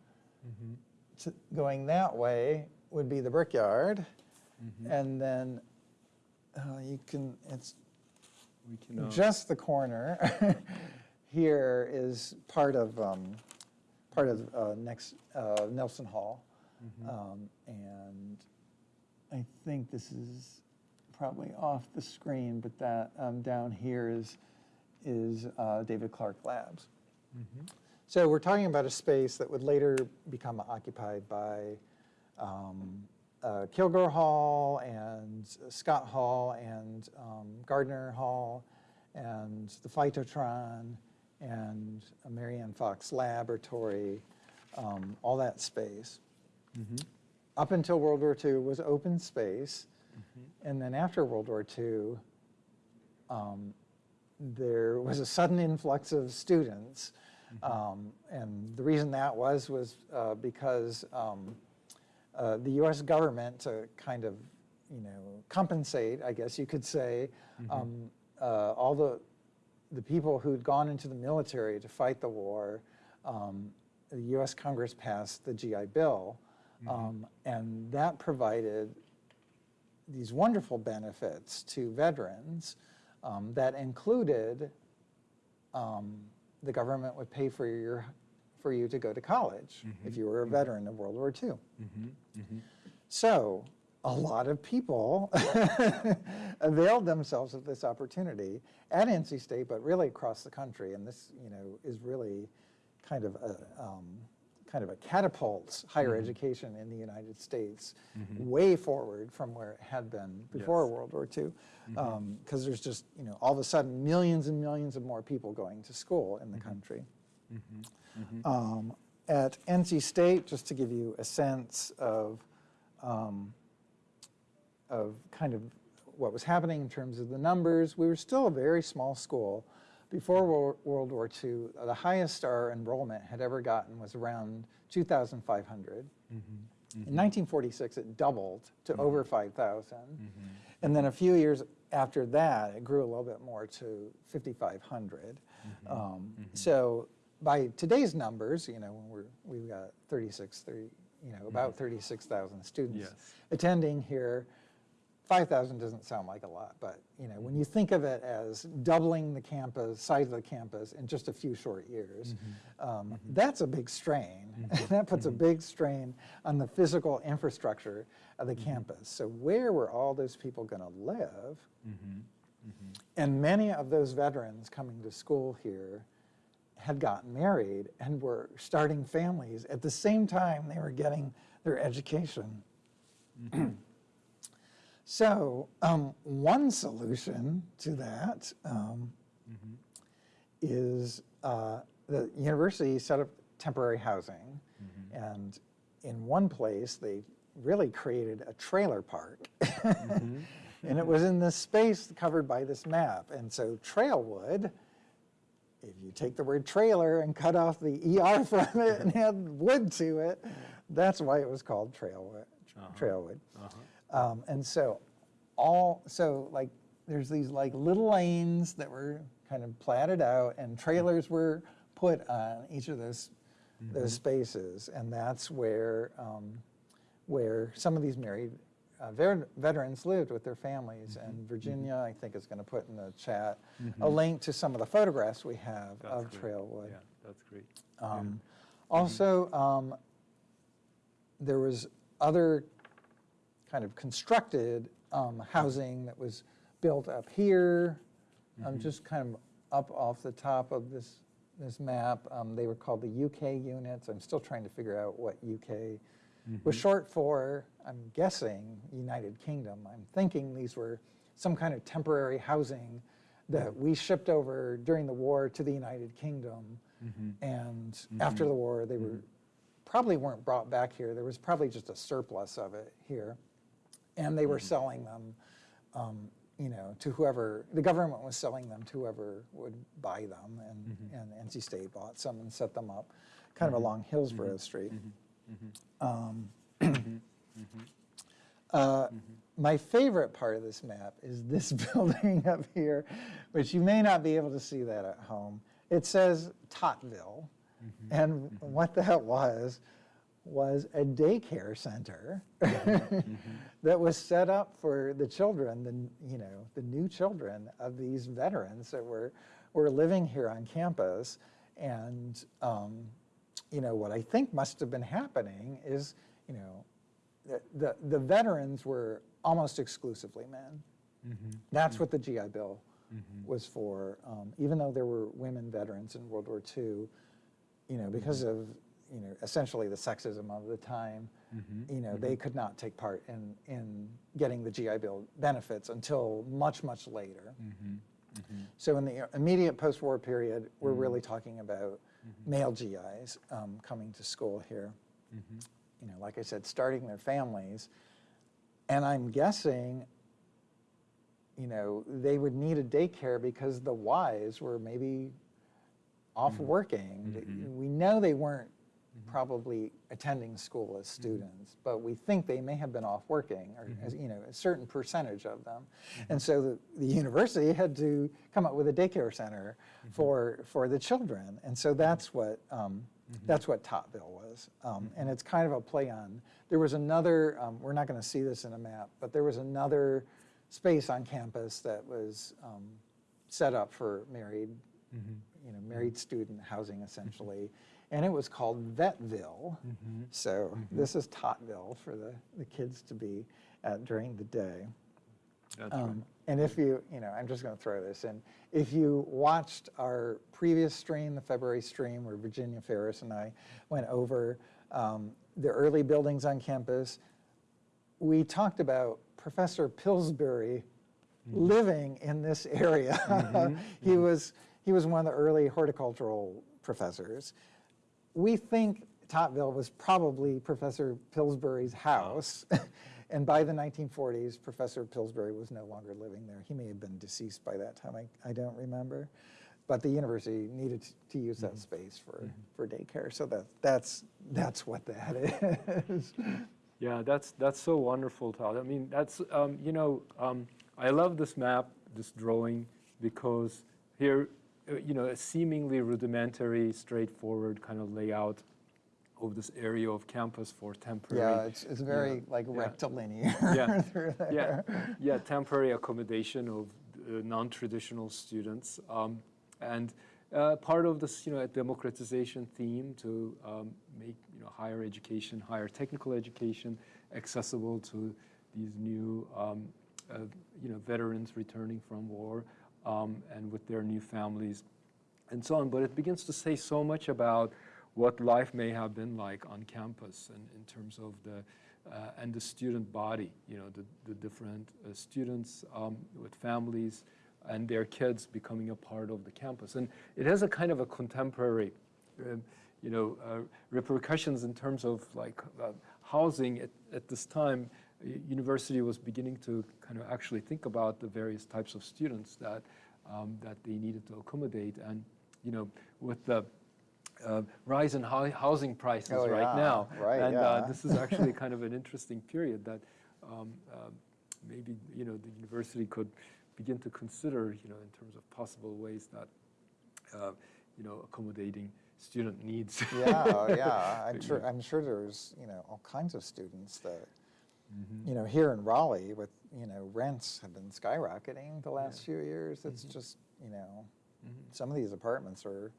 to- going that way would be the brickyard. And then uh, you can, it's We can, uh, just the corner here is part of um, part of uh, next uh, Nelson Hall, um, and I think this is probably off the screen, but that um, down here is is uh, David Clark Labs. So we're talking about a space that would later become occupied by um, uh, Kilgore Hall and Scott Hall and um, Gardner Hall and the Phytotron and a Marye Anne Fox Laboratory, um, all that space. Up until World War II was open space. And then after World War II, um, there was a sudden influx of students. Um, and the reason that was, was uh, because um, uh, the US government to kind of, you know, compensate, I guess you could say, um, uh, all the, the people who'd gone into the military to fight the war, um, the US Congress passed the GI Bill. Um, and that provided these wonderful benefits to veterans um, that included um, the government would pay for your for you to go to college mm-hmm. if you were a mm-hmm. veteran of World War II. Mm-hmm. So a lot of people availed themselves of this opportunity at NC State, but really across the country. And this, you know, is really kind of a um, kind of a catapults higher education in the United States way forward from where it had been before Yes. World War II. Because um, there's just, you know, all of a sudden millions and millions of more people going to school in the country. Mm-hmm. Mm-hmm. Um, At NC State, just to give you a sense of, um, of kind of what was happening in terms of the numbers. We were still a very small school. Before World War II, the highest our enrollment had ever gotten was around 2,500. Mm-hmm. In 1946, it doubled to over 5,000. And then a few years after that, it grew a little bit more to 5,500. Um, So by today's numbers, you know, when we're, we've got 36, 30, you know, about mm. 36,000 students Yes. attending here. 5,000 doesn't sound like a lot, but, you know, when you mm-hmm. think of it as doubling the campus, size of the campus in just a few short years, mm-hmm. um, mm-hmm. that's a big strain. That puts a big strain on the physical infrastructure of the campus. So where were all those people going to live? And many of those veterans coming to school here had gotten married and were starting families at the same time they were getting their education. so, um, one solution to that um, is uh, the university set up temporary housing, and in one place they really created a trailer park. And it was in this space covered by this map. And so Trailwood, if you take the word trailer and cut off the ER from it and add wood to it, that's why it was called Trailwood. Trailwood. Um, and so all, so like, there's these like little lanes that were kind of platted out and trailers were put on each of those, those spaces. And that's where, um, where some of these married uh, ver- veterans lived with their families. And Virginia, I think, is going to put in the chat a link to some of the photographs we have That's of great. Trailwood. Yeah, that's great. Um, Also, um, there was other kind of constructed um, housing that was built up here, um, just kind of up off the top of this, this map. Um, They were called the UK units. I'm still trying to figure out what UK was short for, I'm guessing, United Kingdom. I'm thinking these were some kind of temporary housing that we shipped over during the war to the United Kingdom. Mm-hmm. And mm-hmm. after the war, they were mm-hmm. probably weren't brought back here. There was probably just a surplus of it here. And they were selling them, um, you know, to whoever, the government was selling them to whoever would buy them. And, and NC State bought some and set them up kind of along Hillsborough Street. Um, Mm-hmm. uh, mm-hmm. My favorite part of this map is this building up here, which you may not be able to see that at home. It says Totville, mm-hmm. and what that was, was a daycare center that was set up for the children, the, you know, the new children of these veterans that were, were living here on campus. And, um, you know, what I think must have been happening is, you know, the, the, the veterans were almost exclusively men. Mm-hmm. That's mm-hmm. what the GI Bill mm-hmm. was for. Um, even though there were women veterans in World War II, you know, because of you know essentially the sexism of the time, you know, they could not take part in in getting the GI Bill benefits until much much later. So in the immediate post-war period, we're really talking about male GIs um, coming to school here. You know, like I said, starting their families, and I'm guessing, you know, they would need a daycare because the wives were maybe off mm-hmm. working. Mm-hmm. We know they weren't mm-hmm. probably attending school as students, but we think they may have been off working, or as, you know, a certain percentage of them. And so the, the university had to come up with a daycare center for for the children, and so that's what. Um, Mm-hmm. That's what Totville was. Um, mm-hmm. And it's kind of a play on, there was another, um, we're not going to see this in a map, but there was another space on campus that was um, set up for married, mm-hmm. you know, married student housing essentially. And it was called Vetville. So this is Totville for the, the kids to be at during the day. That's right. Um, And if you, you know, I'm just going to throw this in. If you watched our previous stream, the February stream, where Virginia Ferris and I went over um, the early buildings on campus, we talked about Professor Pillsbury living in this area. he was he was one of the early horticultural professors. We think Totville was probably Professor Pillsbury's house. And by the 1940s, Professor Pillsbury was no longer living there. He may have been deceased by that time, I, I don't remember. But the university needed to- to use that space for, for daycare, so that, that's, that's what that is. Yeah, that's that's so wonderful, Todd. I mean, that's um, you know, um, I love this map, this drawing, because here, uh, you know, a seemingly rudimentary, straightforward kind of layout of this area of campus for temporary. Yeah, it's, it's very like rectilinear Yeah. through there. yeah, yeah, temporary accommodation of uh, non-traditional students, um, and uh, part of this, you know, democratization theme to um, make you know higher education, higher technical education accessible to these new, um, uh, you know, veterans returning from war um, and with their new families, and so on. But it begins to say so much about what life may have been like on campus and in terms of the uh, and the student body, you know, the, the different uh, students um, with families and their kids becoming a part of the campus. And it has a kind of a contemporary, um, you know, uh, repercussions in terms of like uh, housing at, at this time. University was beginning to kind of actually think about the various types of students that um, that they needed to accommodate, and you know, with the uh, rise in hou- housing prices Oh, right yeah, now. right, and yeah. uh, this is actually kind of an interesting period that um, uh, maybe you know the university could begin to consider, you know, in terms of possible ways that uh, you know accommodating student needs. Yeah, oh, yeah, I'm sure. I'm sure there's, you know, all kinds of students that, Mm-hmm. you know, here in Raleigh with, you know, rents have been skyrocketing the last few years. It's Mm-hmm. just, you know, some of these apartments are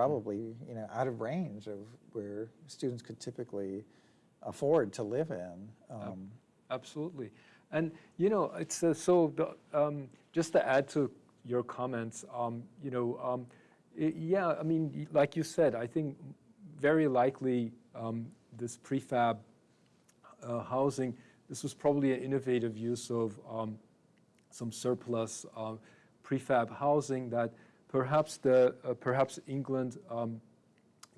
probably, you know, out of range of where students could typically afford to live in. Um, Absolutely. And, you know, it's uh, so, the, um, just to add to your comments, um, you know, um, i- yeah, I mean, like you said, I think very likely um, this prefab uh, housing, this was probably an innovative use of um, some surplus uh, prefab housing that perhaps the uh, perhaps England um,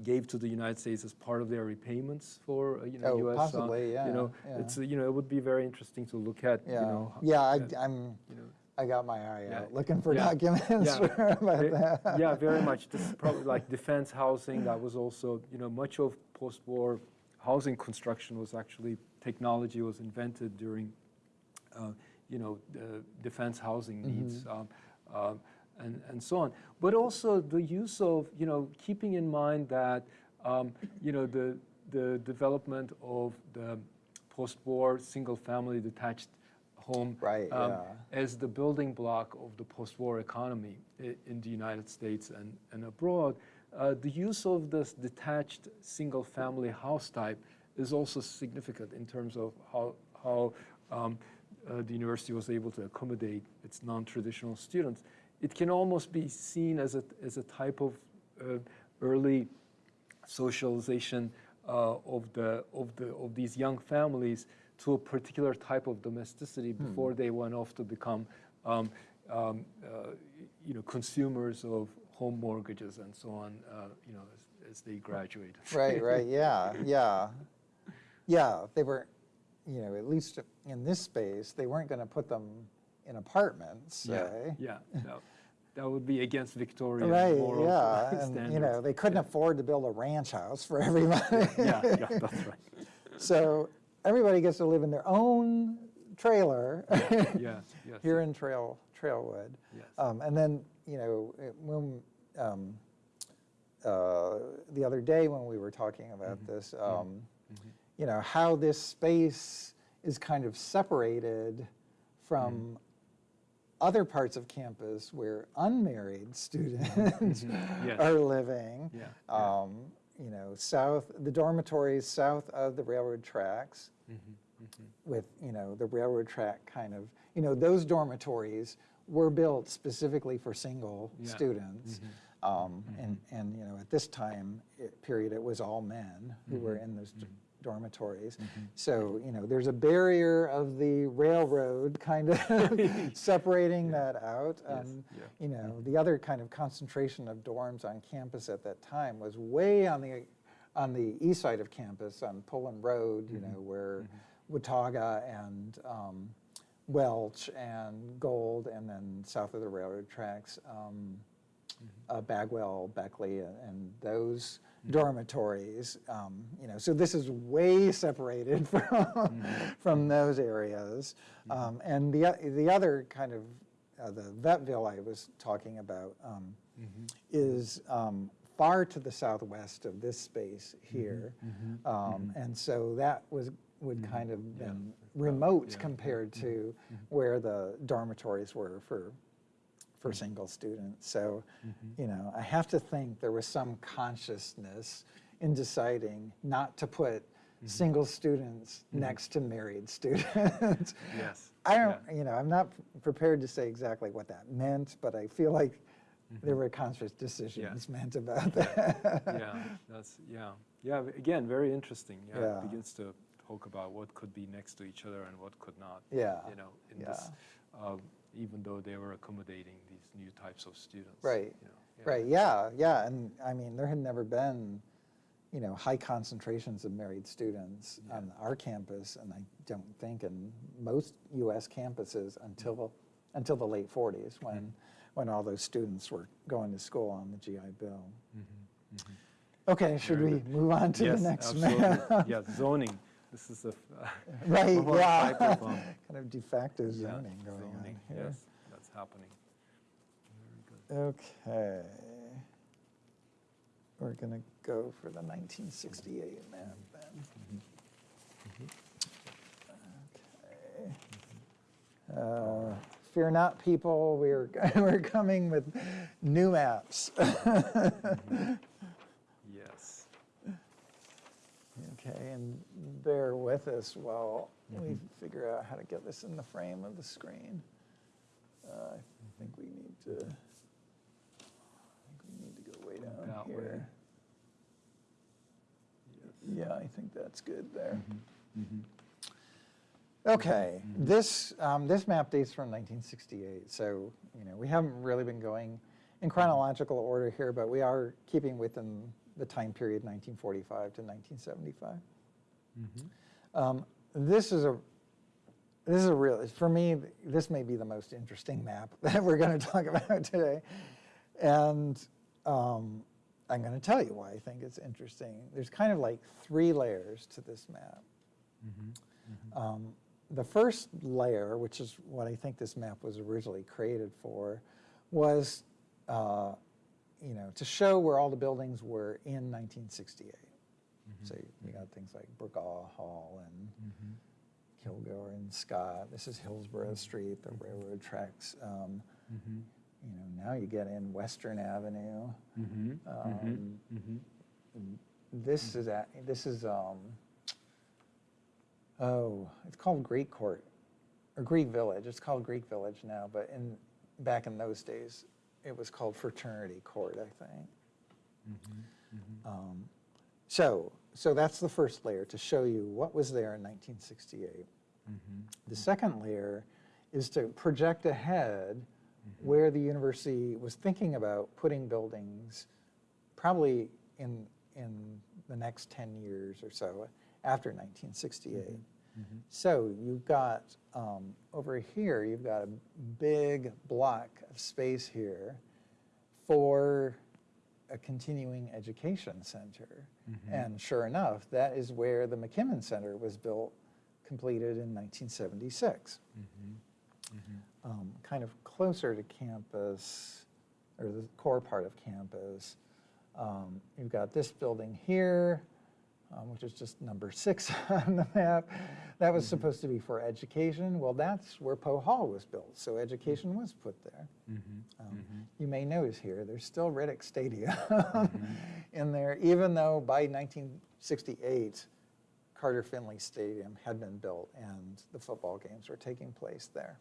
gave to the United States as part of their repayments for uh, you know Oh, U.S. uh, possibly, yeah, You know, yeah. it's uh, you know it would be very interesting to look at. Yeah, You know, yeah, I, uh, I'm, you know, I got my eye Yeah. out looking for Yeah. documents Yeah. about Ve- that. Yeah, very much. This is probably like defense housing. That was also, you know, much of post-war housing construction was actually technology was invented during, uh, you know, the defense housing needs. Um, um, and, and so on, but also the use of, you know, keeping in mind that, um, you know, the, the development of the post-war single-family detached home Right, um, yeah. as the building block of the post-war economy in the United States and, and abroad, uh, the use of this detached single-family house type is also significant in terms of how, how um, uh, the university was able to accommodate its non-traditional students. It can almost be seen as a, as a type of uh, early socialization uh, of the of the of these young families to a particular type of domesticity before they went off to become um, um, uh, you know consumers of home mortgages and so on uh, you know as, as they graduated. Right, right, yeah, yeah. Yeah, they were, you know, at least in this space, they weren't going to put them in apartments, yeah say. yeah that, that would be against Victorian Right, moral yeah, and, you know, they couldn't afford to build a ranch house for everybody. yeah yeah that's right So everybody gets to live in their own trailer yeah yes here in Trail, Trailwood. Yes. Um, and then, you know, when, um, uh, the other day when we were talking about Mm-hmm. this, um, you know, how this space is kind of separated from Mm-hmm. Other parts of campus where unmarried students Yes. are living. Mm-hmm. Yeah. Um, you know, south, the dormitories south of the railroad tracks Mm-hmm. with, you know, the railroad track kind of, you know, those dormitories were built specifically for single Yeah. Mm-hmm. students. Um, and, and, you know, at this time it- period, it was all men who were Mm-hmm. in those dormitories. So, you know, there's a barrier of the railroad kind of separating that out. Yes, Um, yeah. You know, the other kind of concentration of dorms on campus at that time was way on the, on the east side of campus, on Pullen Road, you know, where, Watauga and um, Welch and Gold, and then south of the railroad tracks, um, uh, Bagwell, Becton, uh, and those dormitories. Um, you know, so this is way separated from from those areas. Um, and the the other kind of uh, the Vetville I was talking about um, is um, far to the southwest of this space here, Um, and so that was would kind of been remote compared to where the dormitories were for for single students. So, mm-hmm. you know, I have to think there was some consciousness in deciding not to put mm-hmm. single students mm-hmm. next to married students. Yes. I don't, you know, I'm not prepared to say exactly what that meant, but I feel like there were conscious decisions meant about that. yeah, that's yeah, yeah. Again, very interesting. Yeah, Yeah. it begins to talk about what could be next to each other and what could not. Yeah, you know, in this, yeah. um, even though they were accommodating these new types of students. Right. You know, yeah. Right, yeah, yeah, and I mean, there had never been, you know, high concentrations of married students on our campus, and I don't think in most US campuses until, until the late 40s, mm-hmm. when, when all those students were going to school on the GI Bill. Mm-hmm, mm-hmm. Okay, should we move on to yes, the next map? yeah, zoning. This is a Right, yeah. Kind of de facto yeah, zoning going zoning, on here. Yes, that's happening. Okay. We're going to go for the 1968 map then. Okay. Uh, Fear not, people, we're, we're coming with new maps. Yes. Okay, and bear with us while we figure out how to get this in the frame of the screen. Uh, I think we need to, I think we need to down here. Yes. Yeah, I think that's good there. Mhm. Okay, this, um, this map dates from 1968, so, you know, we haven't really been going in chronological order here, but we are keeping within the time period 1945 to 1975. Mhm. Um, This is a, this is a real, for me, this may be the most interesting map that we're going to talk about today. And um, I'm going to tell you why I think it's interesting. There's kind of like three layers to this map. Mm-hmm. Mm-hmm. Um, The first layer, which is what I think this map was originally created for, was, uh, you know, to show where all the buildings were in 1968. Mm-hmm. So you got things like Burgaw Hall and Kilgore and Scott. This is Hillsborough Street, the railroad tracks. Um. You know, now you get in Western Avenue. Mhm. Um, Mhm. This is at, this is um, oh, it's called Greek Court or Greek Village. It's called Greek Village now, but in back in those days, it was called Fraternity Court, I think. Um, so, so that's the first layer to show you what was there in 1968. The second layer is to project ahead Mm-hmm. where the university was thinking about putting buildings probably in, in the next 10 years or so after 1968. Mm-hmm. Mm-hmm. So you've got, um, over here, you've got a big block of space here for a continuing education center. And sure enough, that is where the McKimmon Center was built, completed in 1976. Um, kind of closer to campus, or the core part of campus. Um, you've got this building here, um, which is just number six on the map. That was supposed to be for education. Well, that's where Poe Hall was built, so education was put there. Um, You may notice here, there's still Riddick Stadium in there, even though by 1968, Carter Finley Stadium had been built and the football games were taking place there.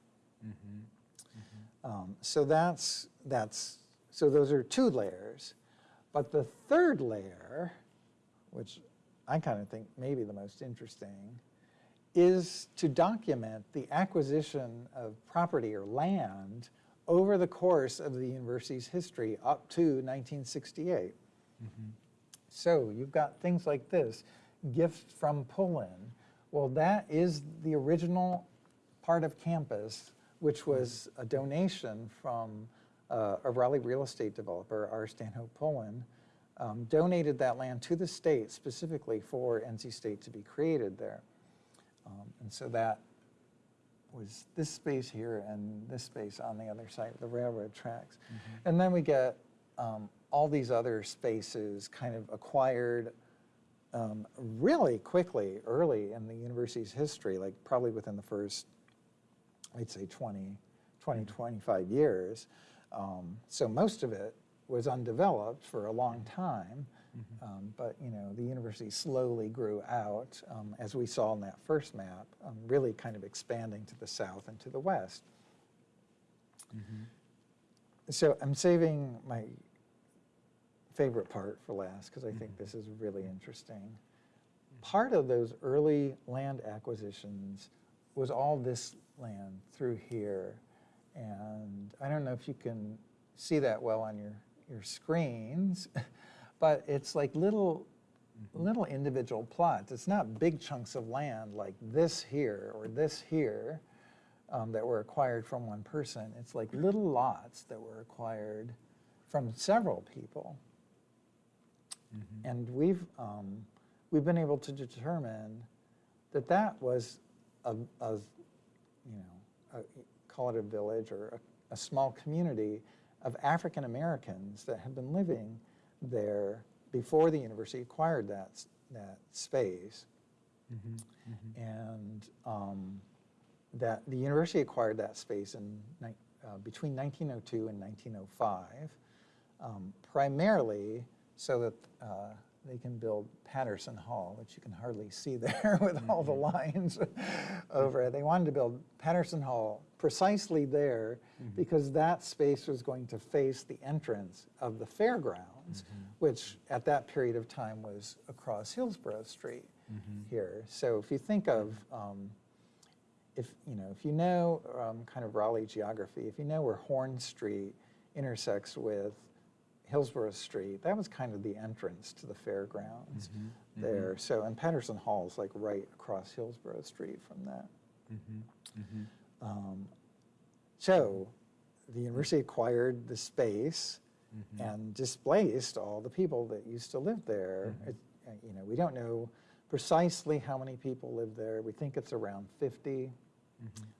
Um, so that's, that's, so those are two layers. But the third layer, which I kind of think may be the most interesting, is to document the acquisition of property or land over the course of the university's history up to 1968. So you've got things like this, gifts from Pullen. Well, that is the original part of campus, which was a donation from uh, a Raleigh real estate developer, R. Stanhope Pullen, um, donated that land to the state specifically for NC State to be created there. Um, And so that was this space here and this space on the other side of the railroad tracks. And then we get um, all these other spaces kind of acquired um, really quickly, early in the university's history, like probably within the first, I'd say 20, 20, 25 years. Um, so most of it was undeveloped for a long time. Um, but you know, the university slowly grew out, um, as we saw in that first map, um, really kind of expanding to the south and to the west. So I'm saving my favorite part for last because I think this is really interesting. Part of those early land acquisitions was all this land through here. And I don't know if you can see that well on your, your screens, but it's like little, little individual plots. It's not big chunks of land like this here or this here um, that were acquired from one person. It's like little lots that were acquired from several people. And we've, um, we've been able to determine that that was a, a a, call it a village or a, a small community of African Americans that had been living there before the university acquired that, that space. And um, that the university acquired that space in, uh, between 1902 and 1905, um, primarily so that uh, they can build Patterson Hall, which you can hardly see there with all the lines over it. They wanted to build Patterson Hall precisely there because that space was going to face the entrance of the fairgrounds, which at that period of time was across Hillsborough Street here. So if you think of um, if you know if you know um, kind of Raleigh geography, if you know where Horne Street intersects with Hillsborough Street, that was kind of the entrance to the fairgrounds mm-hmm. Mm-hmm. there. So and Patterson Hall is like right across Hillsborough Street from that. Mm-hmm. Um, so the university acquired the space and displaced all the people that used to live there. It, uh, you know, we don't know precisely how many people live there. We think it's around 50.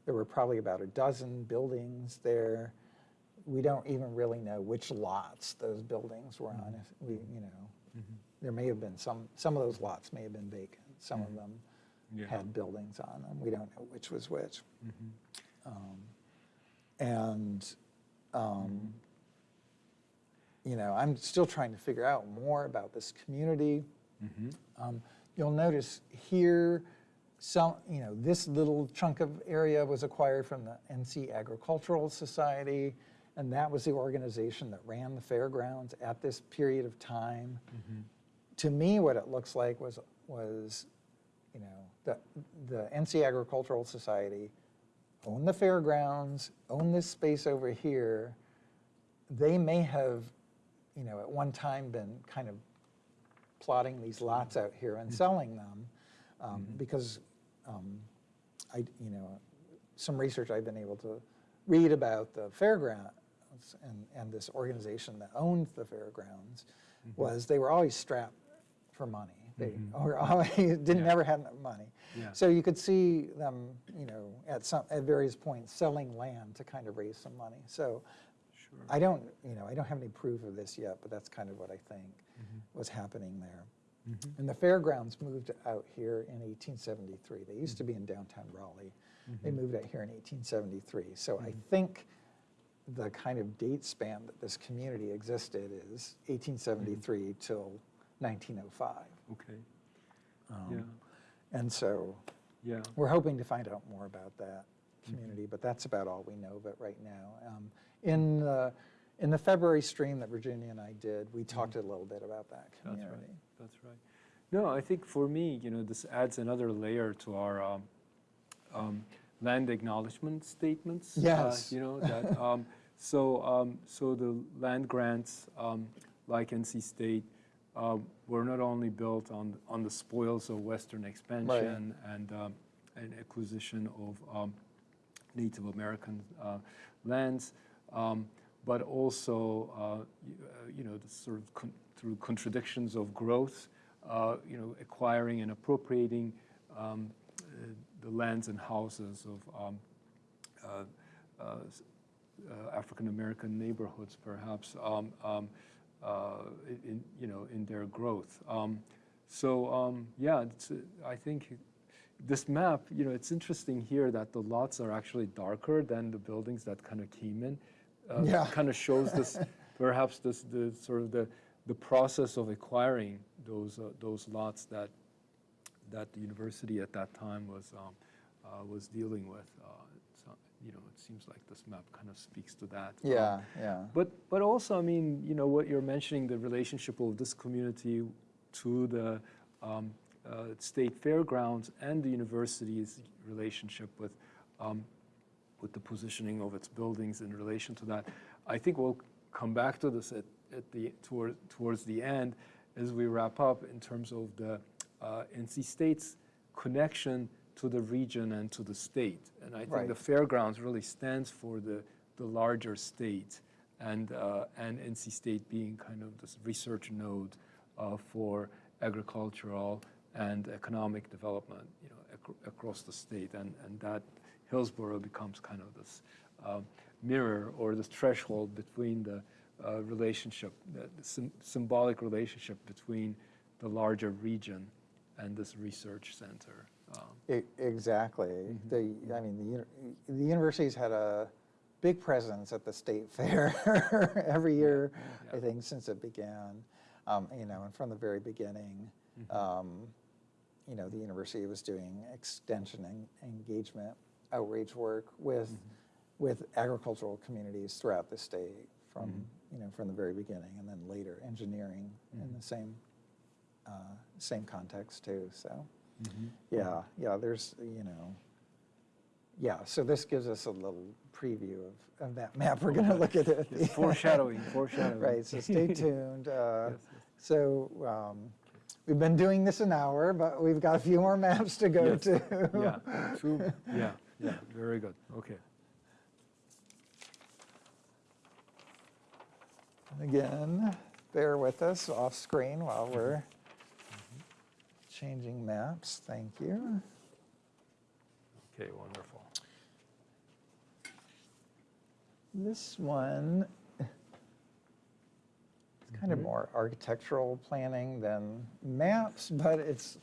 There were probably about a dozen buildings there. We don't even really know which lots those buildings were on. We, you know, there may have been some. Some of those lots may have been vacant. Some of them Yeah. had buildings on them. We don't know which was which. Um, and um, you know, I'm still trying to figure out more about this community. Um, you'll notice here, some, you know, this little chunk of area was acquired from the NC Agricultural Society, and that was the organization that ran the fairgrounds at this period of time. To me, what it looks like was, was, you know, the, the NC Agricultural Society owned the fairgrounds, owned this space over here. They may have, you know, at one time been kind of plotting these lots out here and selling them um, because um, I, you know, some research I've been able to read about the fairgrounds and, and this organization that owned the fairgrounds was they were always strapped for money. They mm-hmm. were always, didn't Yeah. never have enough money. Yeah. So you could see them, you know, at some, at various points selling land to kind of raise some money. So Sure. I don't, you know, I don't have any proof of this yet, but that's kind of what I think mm-hmm. was happening there. Mm-hmm. And the fairgrounds moved out here in 1873. They used to be in downtown Raleigh. They moved out here in 1873. So I think the kind of date span that this community existed is 1873 till 1905. Okay. Um, Yeah. And so Yeah. we're hoping to find out more about that community, but that's about all we know of it right now. Um, in, the, in the February stream that Virginia and I did, we talked a little bit about that community. That's right. That's right. No, I think for me, you know, this adds another layer to our um, um, land acknowledgement statements. uh, Yes. you know that. Um, so, um, so the land grants, um, like NC State, uh, were not only built on, on the spoils of Western expansion and, um, and acquisition of um, Native American uh, lands, um, but also, uh, you, uh, you know, the sort of con- through contradictions of growth, uh, you know, acquiring and appropriating um, uh, the lands and houses of um, uh, uh, uh, African American neighborhoods, perhaps, um, um, uh, in, you know, in their growth. Um, so um, yeah, it's, uh, I think this map, you know, it's interesting here that the lots are actually darker than the buildings that kind of came in. Uh, Yeah. Kind of shows this, perhaps this, the sort of the, the process of acquiring those, uh, those lots that, that the university at that time was, um, uh, was dealing with. Uh, so, you know, it seems like this map kind of speaks to that. Um, Yeah, yeah. but, but also, I mean, you know, what you're mentioning, the relationship of this community to the um, uh, state fairgrounds and the university's relationship with, um, with the positioning of its buildings in relation to that. I think we'll come back to this at, at the, toward, towards the end as we wrap up in terms of the uh, NC State's connection to the region and to the state. And I think Right. the fairgrounds really stands for the, the larger state and, uh, and NC State being kind of this research node uh, for agricultural and economic development, you know, ac- across the state. And, and that Hillsborough becomes kind of this uh, mirror or this threshold between the uh, relationship, the the sym- symbolic relationship between the larger region and this research center. Um, E- Exactly. The, I mean, the, the university's had a big presence at the state fair every year, I Yeah. think, since it began. Um, You know, and from the very beginning, Mm-hmm. um, you know, the university was doing extension and engagement outreach work with, Mm-hmm. with agricultural communities throughout the state from, Mm-hmm. you know, from the very beginning, and then later engineering in the same, uh, same context too, so. Yeah, yeah, there's, you know, yeah, so this gives us a little preview of, of that map. We're going to look at it. Yes, foreshadowing, foreshadowing. Right, so stay tuned. Uh, Yes, yes. So um, we've been doing this an hour, but we've got a few more maps to go Yes. to. Yeah, true. Yeah, yeah, very good. Okay. And Again, bear with us off screen while we're changing maps. Thank you. Okay, wonderful. This one is kind of more architectural planning than maps, but it's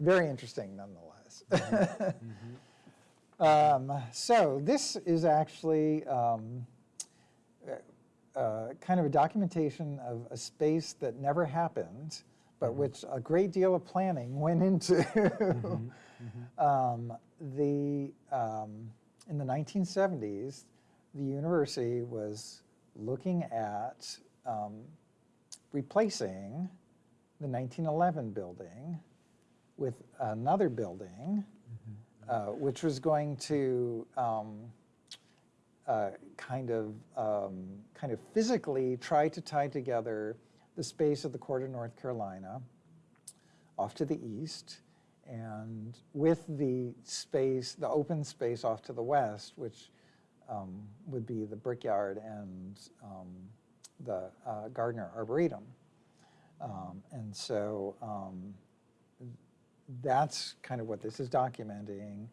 very interesting nonetheless. Um, So this is actually um, uh, kind of a documentation of a space that never happened, but which a great deal of planning went into. Um, the, um, in the 1970s, the university was looking at um, replacing the 1911 building with another building, uh, which was going to um, uh, kind of um, kind of physically try to tie together the space of the court of North Carolina off to the east and with the space, the open space off to the west, which um, would be the brickyard and um, the uh, Gardner Arboretum. Um, and so um, that's kind of what this is documenting.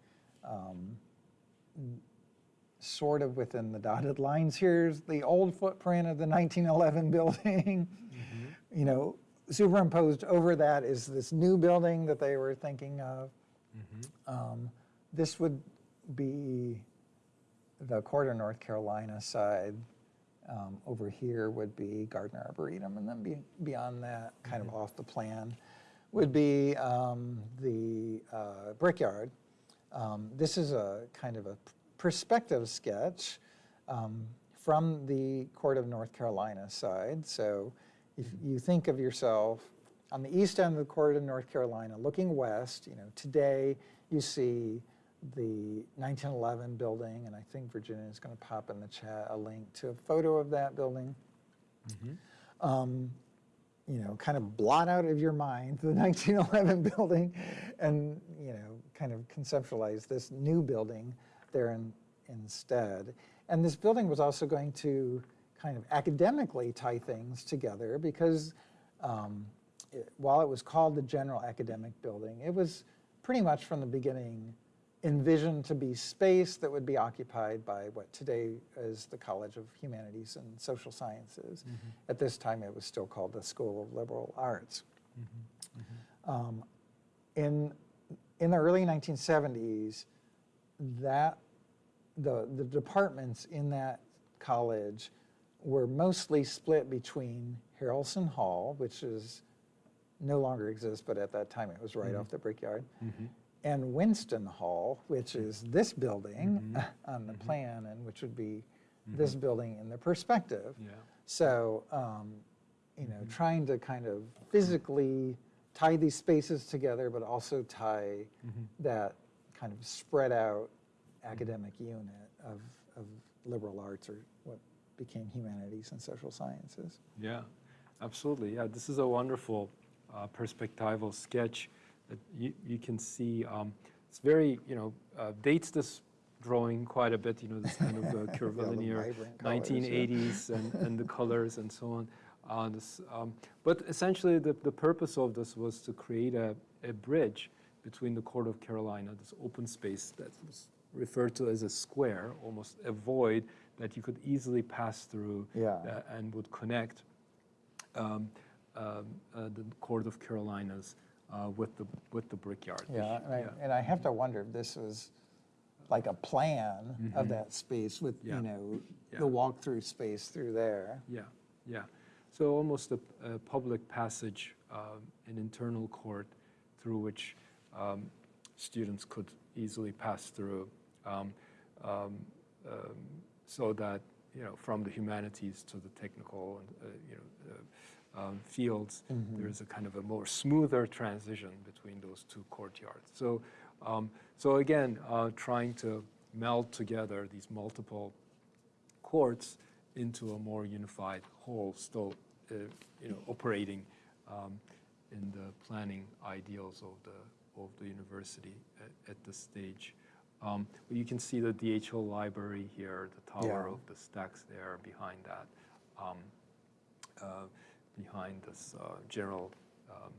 Sort of within the dotted lines. Here's the old footprint of the 1911 building. You know, superimposed over that is this new building that they were thinking of. Um, this would be the Court of North Carolina side. Um, over here would be Gardner Arboretum, and then be, beyond that, kind of off the plan, would be um, the uh, Brickyard. Um, this is a kind of a perspective sketch um, from the Court of North Carolina side. So if you think of yourself on the east end of the Court of North Carolina, looking west, you know, today you see the 1911 building, and I think Virginia is going to pop in the chat a link to a photo of that building. Um, you know, kind of blot out of your mind the 1911 building and, you know, kind of conceptualize this new building there in, instead. And this building was also going to kind of academically tie things together because um, it, while it was called the General Academic Building, it was pretty much from the beginning envisioned to be space that would be occupied by what today is the College of Humanities and Social Sciences. At this time, it was still called the School of Liberal Arts. Um, in, in the early 1970s, that the, the departments in that college were mostly split between Harrelson Hall, which is no longer exists, but at that time it was right mm-hmm. off the Brickyard, mm-hmm. and Winston Hall, which mm-hmm. is this building on the plan, and which would be this building in the perspective. Yeah. So, um, you know, trying to kind of physically tie these spaces together, but also tie that kind of spread out academic unit of, of liberal arts or what became humanities and social sciences. Yeah, absolutely. Yeah, this is a wonderful uh, perspectival sketch that you, you can see. Um, it's very, you know, uh, dates this drawing quite a bit, you know, this kind of uh, curvilinear colors, yeah. 1980s and, and the colors and so on. Uh, this, um, but essentially, the, the purpose of this was to create a, a bridge between the Court of Carolina, this open space that was referred to as a square, almost a void that you could easily pass through Yeah. uh, and would connect um, um, uh, the Court of Carolinas uh, with the with the brickyard. Yeah, and I, and I have to wonder if this was like a plan of that space with, Mm-hmm. Yeah. you know, Yeah. the walk-through space through there. Yeah, yeah. So almost a, a public passage, um, an internal court through which um, students could easily pass through, um, um, um, so that you know from the humanities to the technical and uh, you know uh, um, fields, there is a kind of a more smoother transition between those two courtyards. So, um, so again, uh, trying to meld together these multiple courts into a more unified whole, still, uh, you know, operating um, in the planning ideals of the of the university at, at this stage. Um, but you can see the DH Hill library here, the tower Yeah. of the stacks there behind that, um, uh, behind this uh, general um,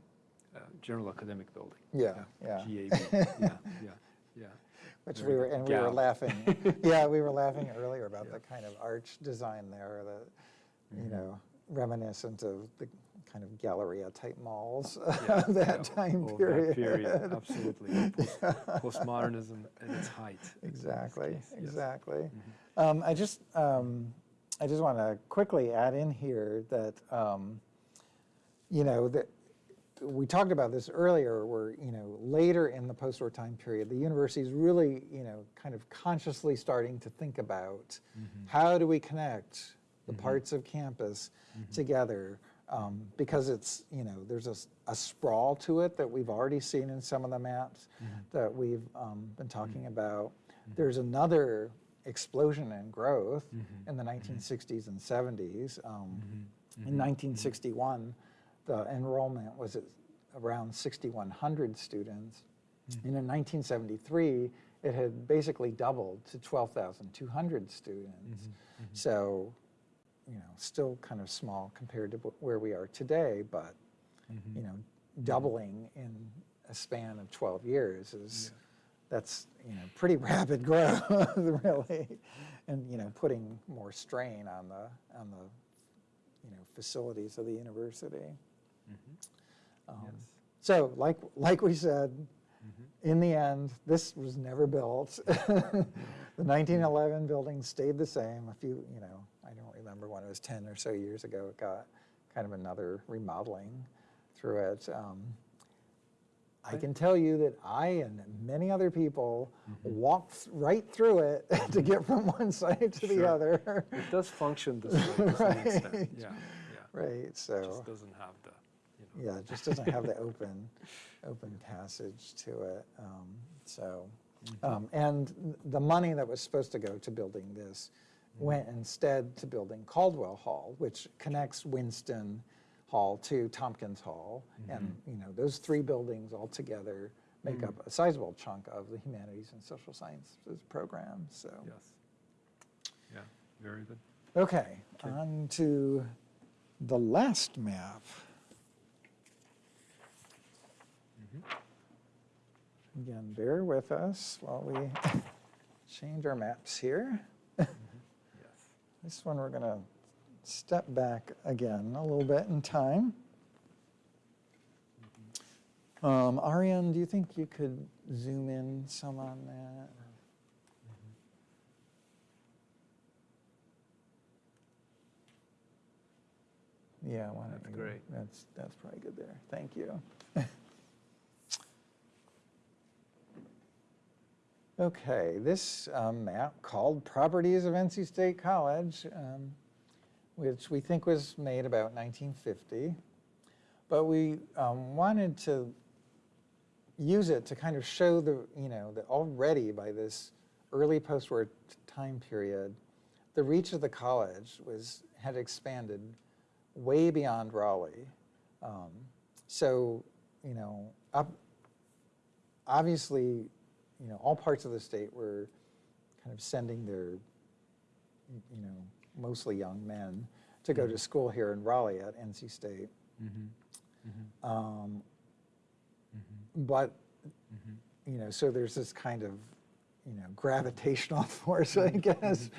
uh, general academic building. Yeah, yeah. GAB. yeah, yeah, yeah. Which Very we were, and we were laughing, yeah, we were laughing earlier about Yeah. the kind of arch design there the, Mm-hmm. you know, reminiscent of the kind of Galleria type malls Yeah, of that yeah, time of that period. period, absolutely. Post- Postmodernism at its height. Exactly, Yes. Mm-hmm. exactly. Um, I just, um, I just want to quickly add in here that, um, you know, that we talked about this earlier, where you know later in the post-war time period, the university is really, you know, kind of consciously starting to think about how do we connect the parts of campus together. Um, because it's, you know, there's a sprawl to it that we've already seen in some of the maps mm-hmm. that we've um, been talking mm-hmm. about. Mm-hmm. There's another explosion in growth in the 1960s and 70s. Um, In 1961, the enrollment was at around 6,100 students. And in 1973, it had basically doubled to 12,200 students. So, you know, still kind of small compared to where we are today, but, mm-hmm. you know, doubling in a span of 12 years is, that's, you know, pretty rapid growth, really. And, you know, putting more strain on the, on the, you know, facilities of the university. Mm-hmm. Um, Yes. So, like, like we said, mm-hmm. in the end, this was never built. The 1911 building stayed the same. A few, you know, I don't remember when it was 10 or so years ago, it got kind of another remodeling through it. Um, I can tell you that I and many other people walked right through it to get from one side to the other. It does function this way to some extent. Right. Yeah, yeah. Right, It so. just doesn't have the, you know. Yeah, it just doesn't have the open, open passage to it. Um, So, um, and the money that was supposed to go to building this went instead to building Caldwell Hall, which connects Winston Hall to Tompkins Hall. And, Mm-hmm. you know, those three buildings all together make Mm. up a sizable chunk of the humanities and social sciences program, so. Yes. Yeah, very good. Okay, on to the last map. Again, bear with us while we change our maps here. This one, we're going to step back again a little bit in time. Um, Ariane, do you think you could zoom in some on that? Yeah, why don't That's great. That's, that's probably good there. Thank you. Okay, this um, map called Properties of NC State College, um, which we think was made about 1950. But we um, wanted to use it to kind of show the, you know, that already by this early post-war time period, the reach of the college was, had expanded way beyond Raleigh. Um, so, you know, up, obviously, you know, all parts of the state were kind of sending their, you know, mostly young men to go to mm-hmm. school here in Raleigh at NC State. Mm-hmm. Mm-hmm. Um, But, you know, so there's this kind of, you know, gravitational force, I guess,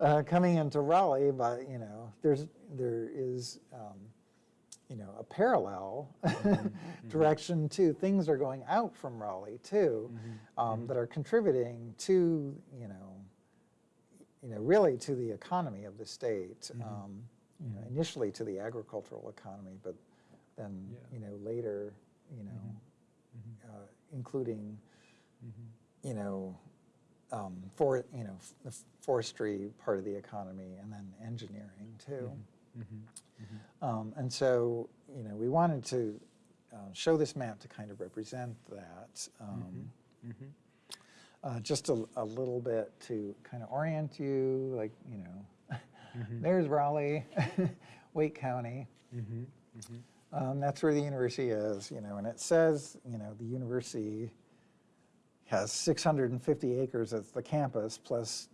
uh, coming into Raleigh. But you know, there's there is, um, you know, a parallel mm-hmm. Mm-hmm. direction too. Things are going out from Raleigh too, mm-hmm. um, that are contributing to, you know, you know, really to the economy of the state. Um, you know, initially to the agricultural economy, but then, Yeah. you know, later, you know, uh, including, you know, um, for you know f- the forestry part of the economy, and then engineering too. Um, and so, you know, we wanted to uh, show this map to kind of represent that. Um, uh, just a, a little bit to kind of orient you, like, you know, there's Raleigh, Wake County. Um, that's where the university is, you know, and it says, you know, the university has 650 acres as the campus plus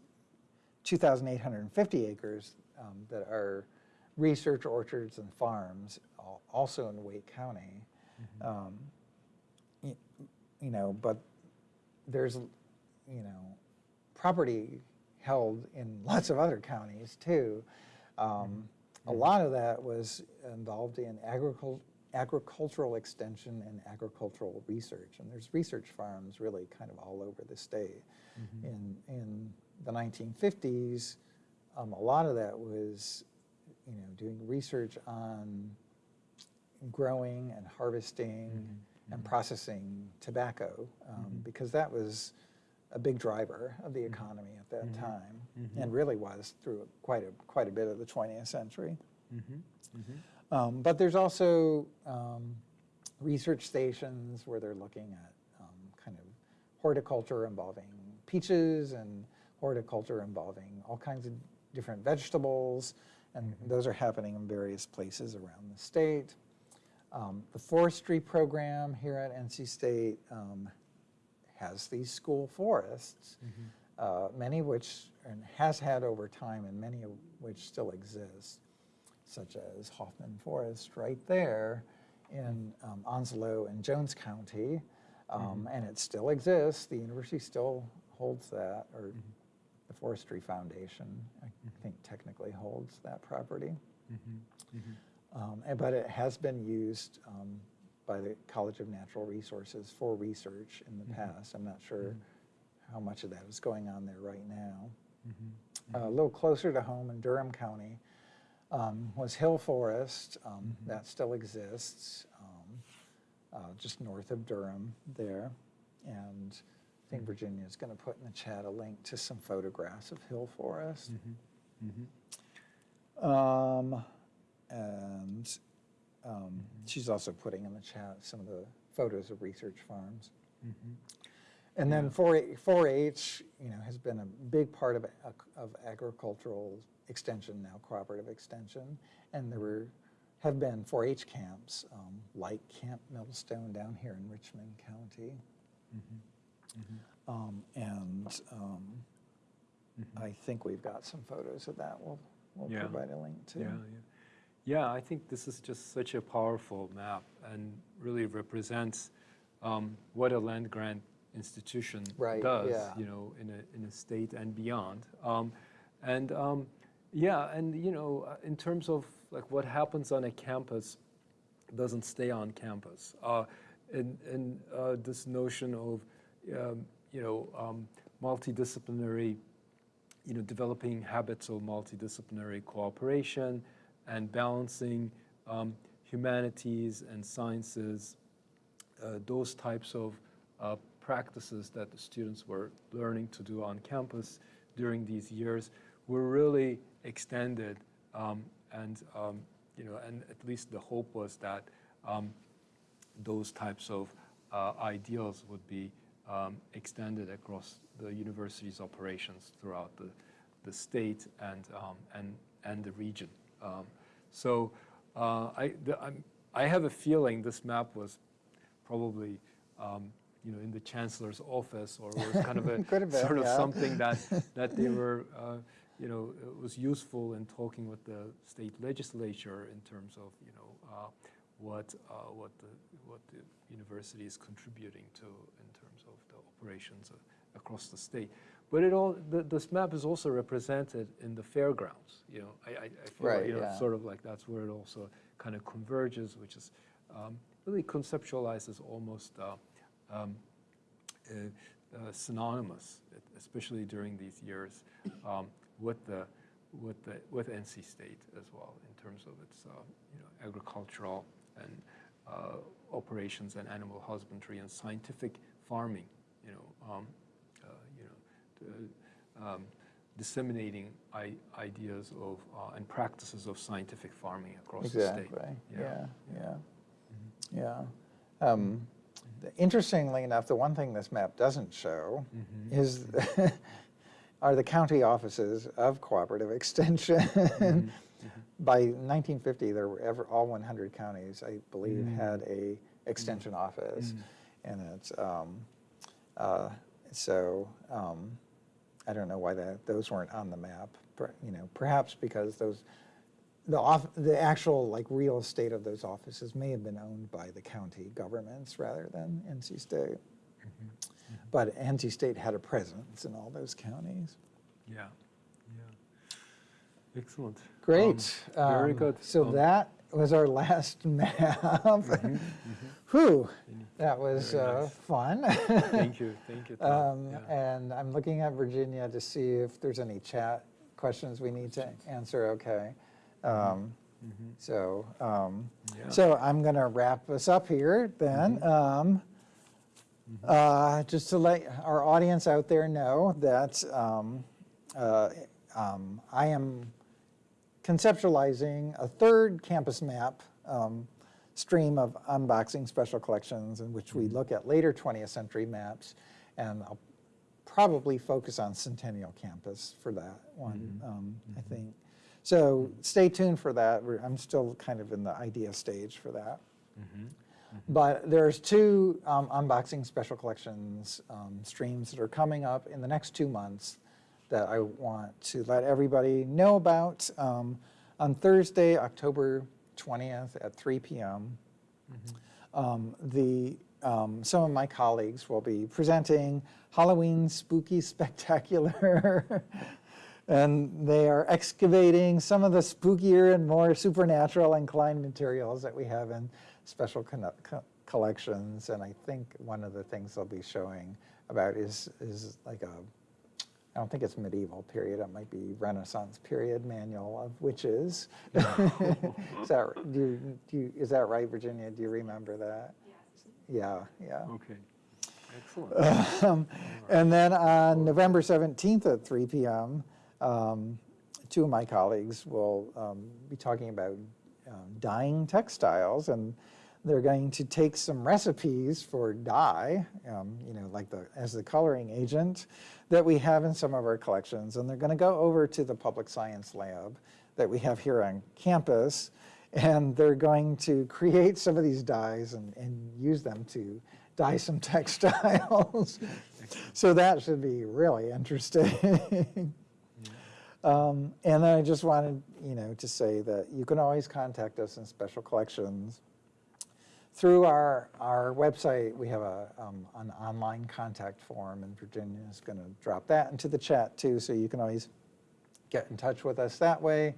2,850 acres um, that are research orchards and farms, also in Wake County. Um, y- you know, but there's, you know, property held in lots of other counties too. Um, A lot of that was involved in agricul- agricultural extension and agricultural research. And there's research farms really kind of all over the state. In, in the 1950s, um, a lot of that was, you know, doing research on growing and harvesting and processing tobacco um, because that was a big driver of the economy at that time and really was through quite a quite a bit of the 20th century. Um, but there's also um, research stations where they're looking at um, kind of horticulture involving peaches and horticulture involving all kinds of different vegetables, and those are happening in various places around the state. Um, the forestry program here at NC State um, has these school forests, uh, many of which and has had over time, and many of which still exist, such as Hofmann Forest right there in um, Onslow and Jones County, um, and it still exists. The university still holds that, or the Forestry Foundation, I think, technically holds that property. Um, and- But it has been used um, by the College of Natural Resources for research in the past. I'm not sure how much of that is going on there right now. Uh, A little closer to home in Durham County um, was Hill Forest. um, That still exists, um, uh, just north of Durham there. And think Virginia is going to put in the chat a link to some photographs of Hill Forest. Um, and um, she's also putting in the chat some of the photos of research farms. And then 4 4-H, you know, has been a big part of, of agricultural extension, now cooperative extension. And there were, have been 4-H camps, um, like Camp Millstone down here in Richmond County. Um, And um, I think we've got some photos of that. We'll, we'll Yeah. provide a link to. Yeah, yeah. Yeah, I think this is just such a powerful map and really represents um, what a land grant institution Right, does, yeah. you know, in a, in a state and beyond. Um, and um, yeah, and you know, uh, in terms of like what happens on a campus doesn't stay on campus. Uh, and and uh, this notion of, um, you know, um, multidisciplinary you know, developing habits of multidisciplinary cooperation and balancing um, humanities and sciences, uh, those types of uh, practices that the students were learning to do on campus during these years were really extended um, and, um, you know, and at least the hope was that um, those types of uh, ideals would be um, extended across the university's operations throughout the, the state and, um, and, and the region. Um, so uh, I, the, I'm, I have a feeling this map was probably um, you know, in the chancellor's office or was kind of a been, sort of yeah. something that, that they were, uh, you know, it was useful in talking with the state legislature in terms of, you know, uh, what, uh, what, the, what the university is contributing to in terms of the operations across the state. But it all, the, this map is also represented in the fairgrounds, you know, I, I, I feel, Right, you know, yeah. sort of like that's where it also kind of converges, which is um, really conceptualizes almost uh, um, uh, uh, synonymous, especially during these years, um, with the with the with NC State as well in terms of its uh, you know agricultural and uh, operations and animal husbandry and scientific farming. You know, um, uh, you know, to, um, disseminating I- ideas of uh, and practices of scientific farming across the state. Exactly, yeah, yeah, Mm-hmm. yeah. Um, the- Interestingly enough, the one thing this map doesn't show Mm-hmm. is, are the county offices of cooperative extension. Mm-hmm. By 1950, there were ever, all 100 counties, I believe, Mm-hmm. had a extension office. And it's, um, uh, so, um, I don't know why that, those weren't on the map, per- you know, perhaps because those, the off, the actual like real estate of those offices may have been owned by the county governments rather than NC State. But NC State had a presence in all those counties. Yeah, yeah. Excellent. Great. Um, very Um, good. So Um, that was our last map. Whew, that was uh, nice. fun. Thank you, thank you. Um, Yeah. And I'm looking at Virginia to see if there's any chat questions we need to answer, okay. Um, So, um. Yeah. so I'm going to wrap us up here then. Um, uh, Just to let our audience out there know that um, uh, um, I am conceptualizing a third campus map um, stream of unboxing special collections in which we look at later 20th century maps and I'll probably focus on Centennial Campus for that one, um, I think. So stay tuned for that. We're, I'm still kind of in the idea stage for that. But there's two um, unboxing special collections um, streams that are coming up in the next two months that I want to let everybody know about. Um, on Thursday, October 20th at 3 p.m., um, the, um, some of my colleagues will be presenting Halloween Spooky Spectacular. and they are excavating some of the spookier and more supernatural inclined materials that we have in special co- collections. And I think one of the things they'll be showing about is, is like a, I don't think it's medieval period, it might be Renaissance period manual of witches. is, that, do you, do you, is that right, Virginia? Do you remember that? Yes. Yeah, yeah. Okay, excellent. Um, And then on November 17th at 3 PM, um, two of my colleagues will um, be talking about um, dyeing textiles, and they're going to take some recipes for dye, um, you know, like the, as the coloring agent that we have in some of our collections, and they're going to go over to the public science lab that we have here on campus, and they're going to create some of these dyes and, and use them to dye some textiles. so that should be really interesting. Um, and then I just wanted, you know, to say that you can always contact us in Special Collections. Through our, our website, we have a, um, an online contact form, and Virginia is going to drop that into the chat too, so you can always get in touch with us that way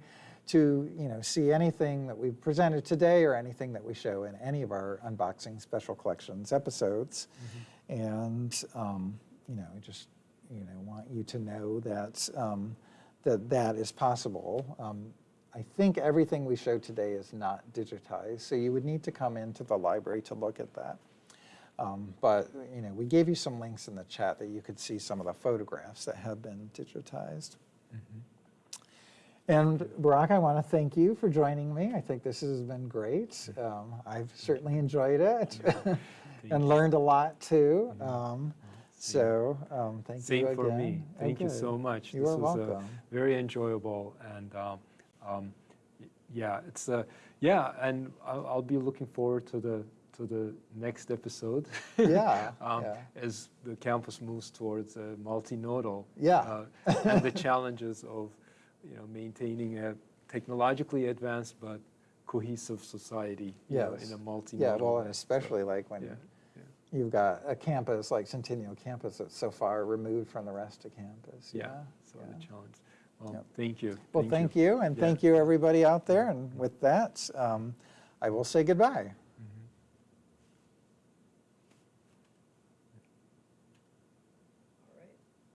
to, you know, see anything that we've presented today or anything that we show in any of our unboxing special collections episodes. And, um, you know, I just, you know, want you to know that, um, that that is possible. Um, I think everything we showed today is not digitized, so you would need to come into the library to look at that. Um, But, you know, we gave you some links in the chat that you could see some of the photographs that have been digitized. And Burak, I want to thank you for joining me. I think this has been great. Um, I've certainly enjoyed it and learned a lot too. Um, So, um, thank you again. Same for me. Thank you so much. You this are was uh, welcome. very enjoyable, and um, yeah, it's uh, yeah, and I'll, I'll be looking forward to the to the next episode. Yeah, um, yeah. As the campus moves towards uh, multinodal. Yeah. Uh, and the challenges of you know maintaining a technologically advanced but cohesive society. Yes. in a multinodal. Yeah, well, and way. So, especially like when yeah. yeah. you've got a campus like Centennial Campus that's so far removed from the rest of campus. Yeah, so yeah. the challenge. Well, Yep. thank you. Well, thank you, and Yeah. thank you, everybody out there. And with that, um, I will say goodbye.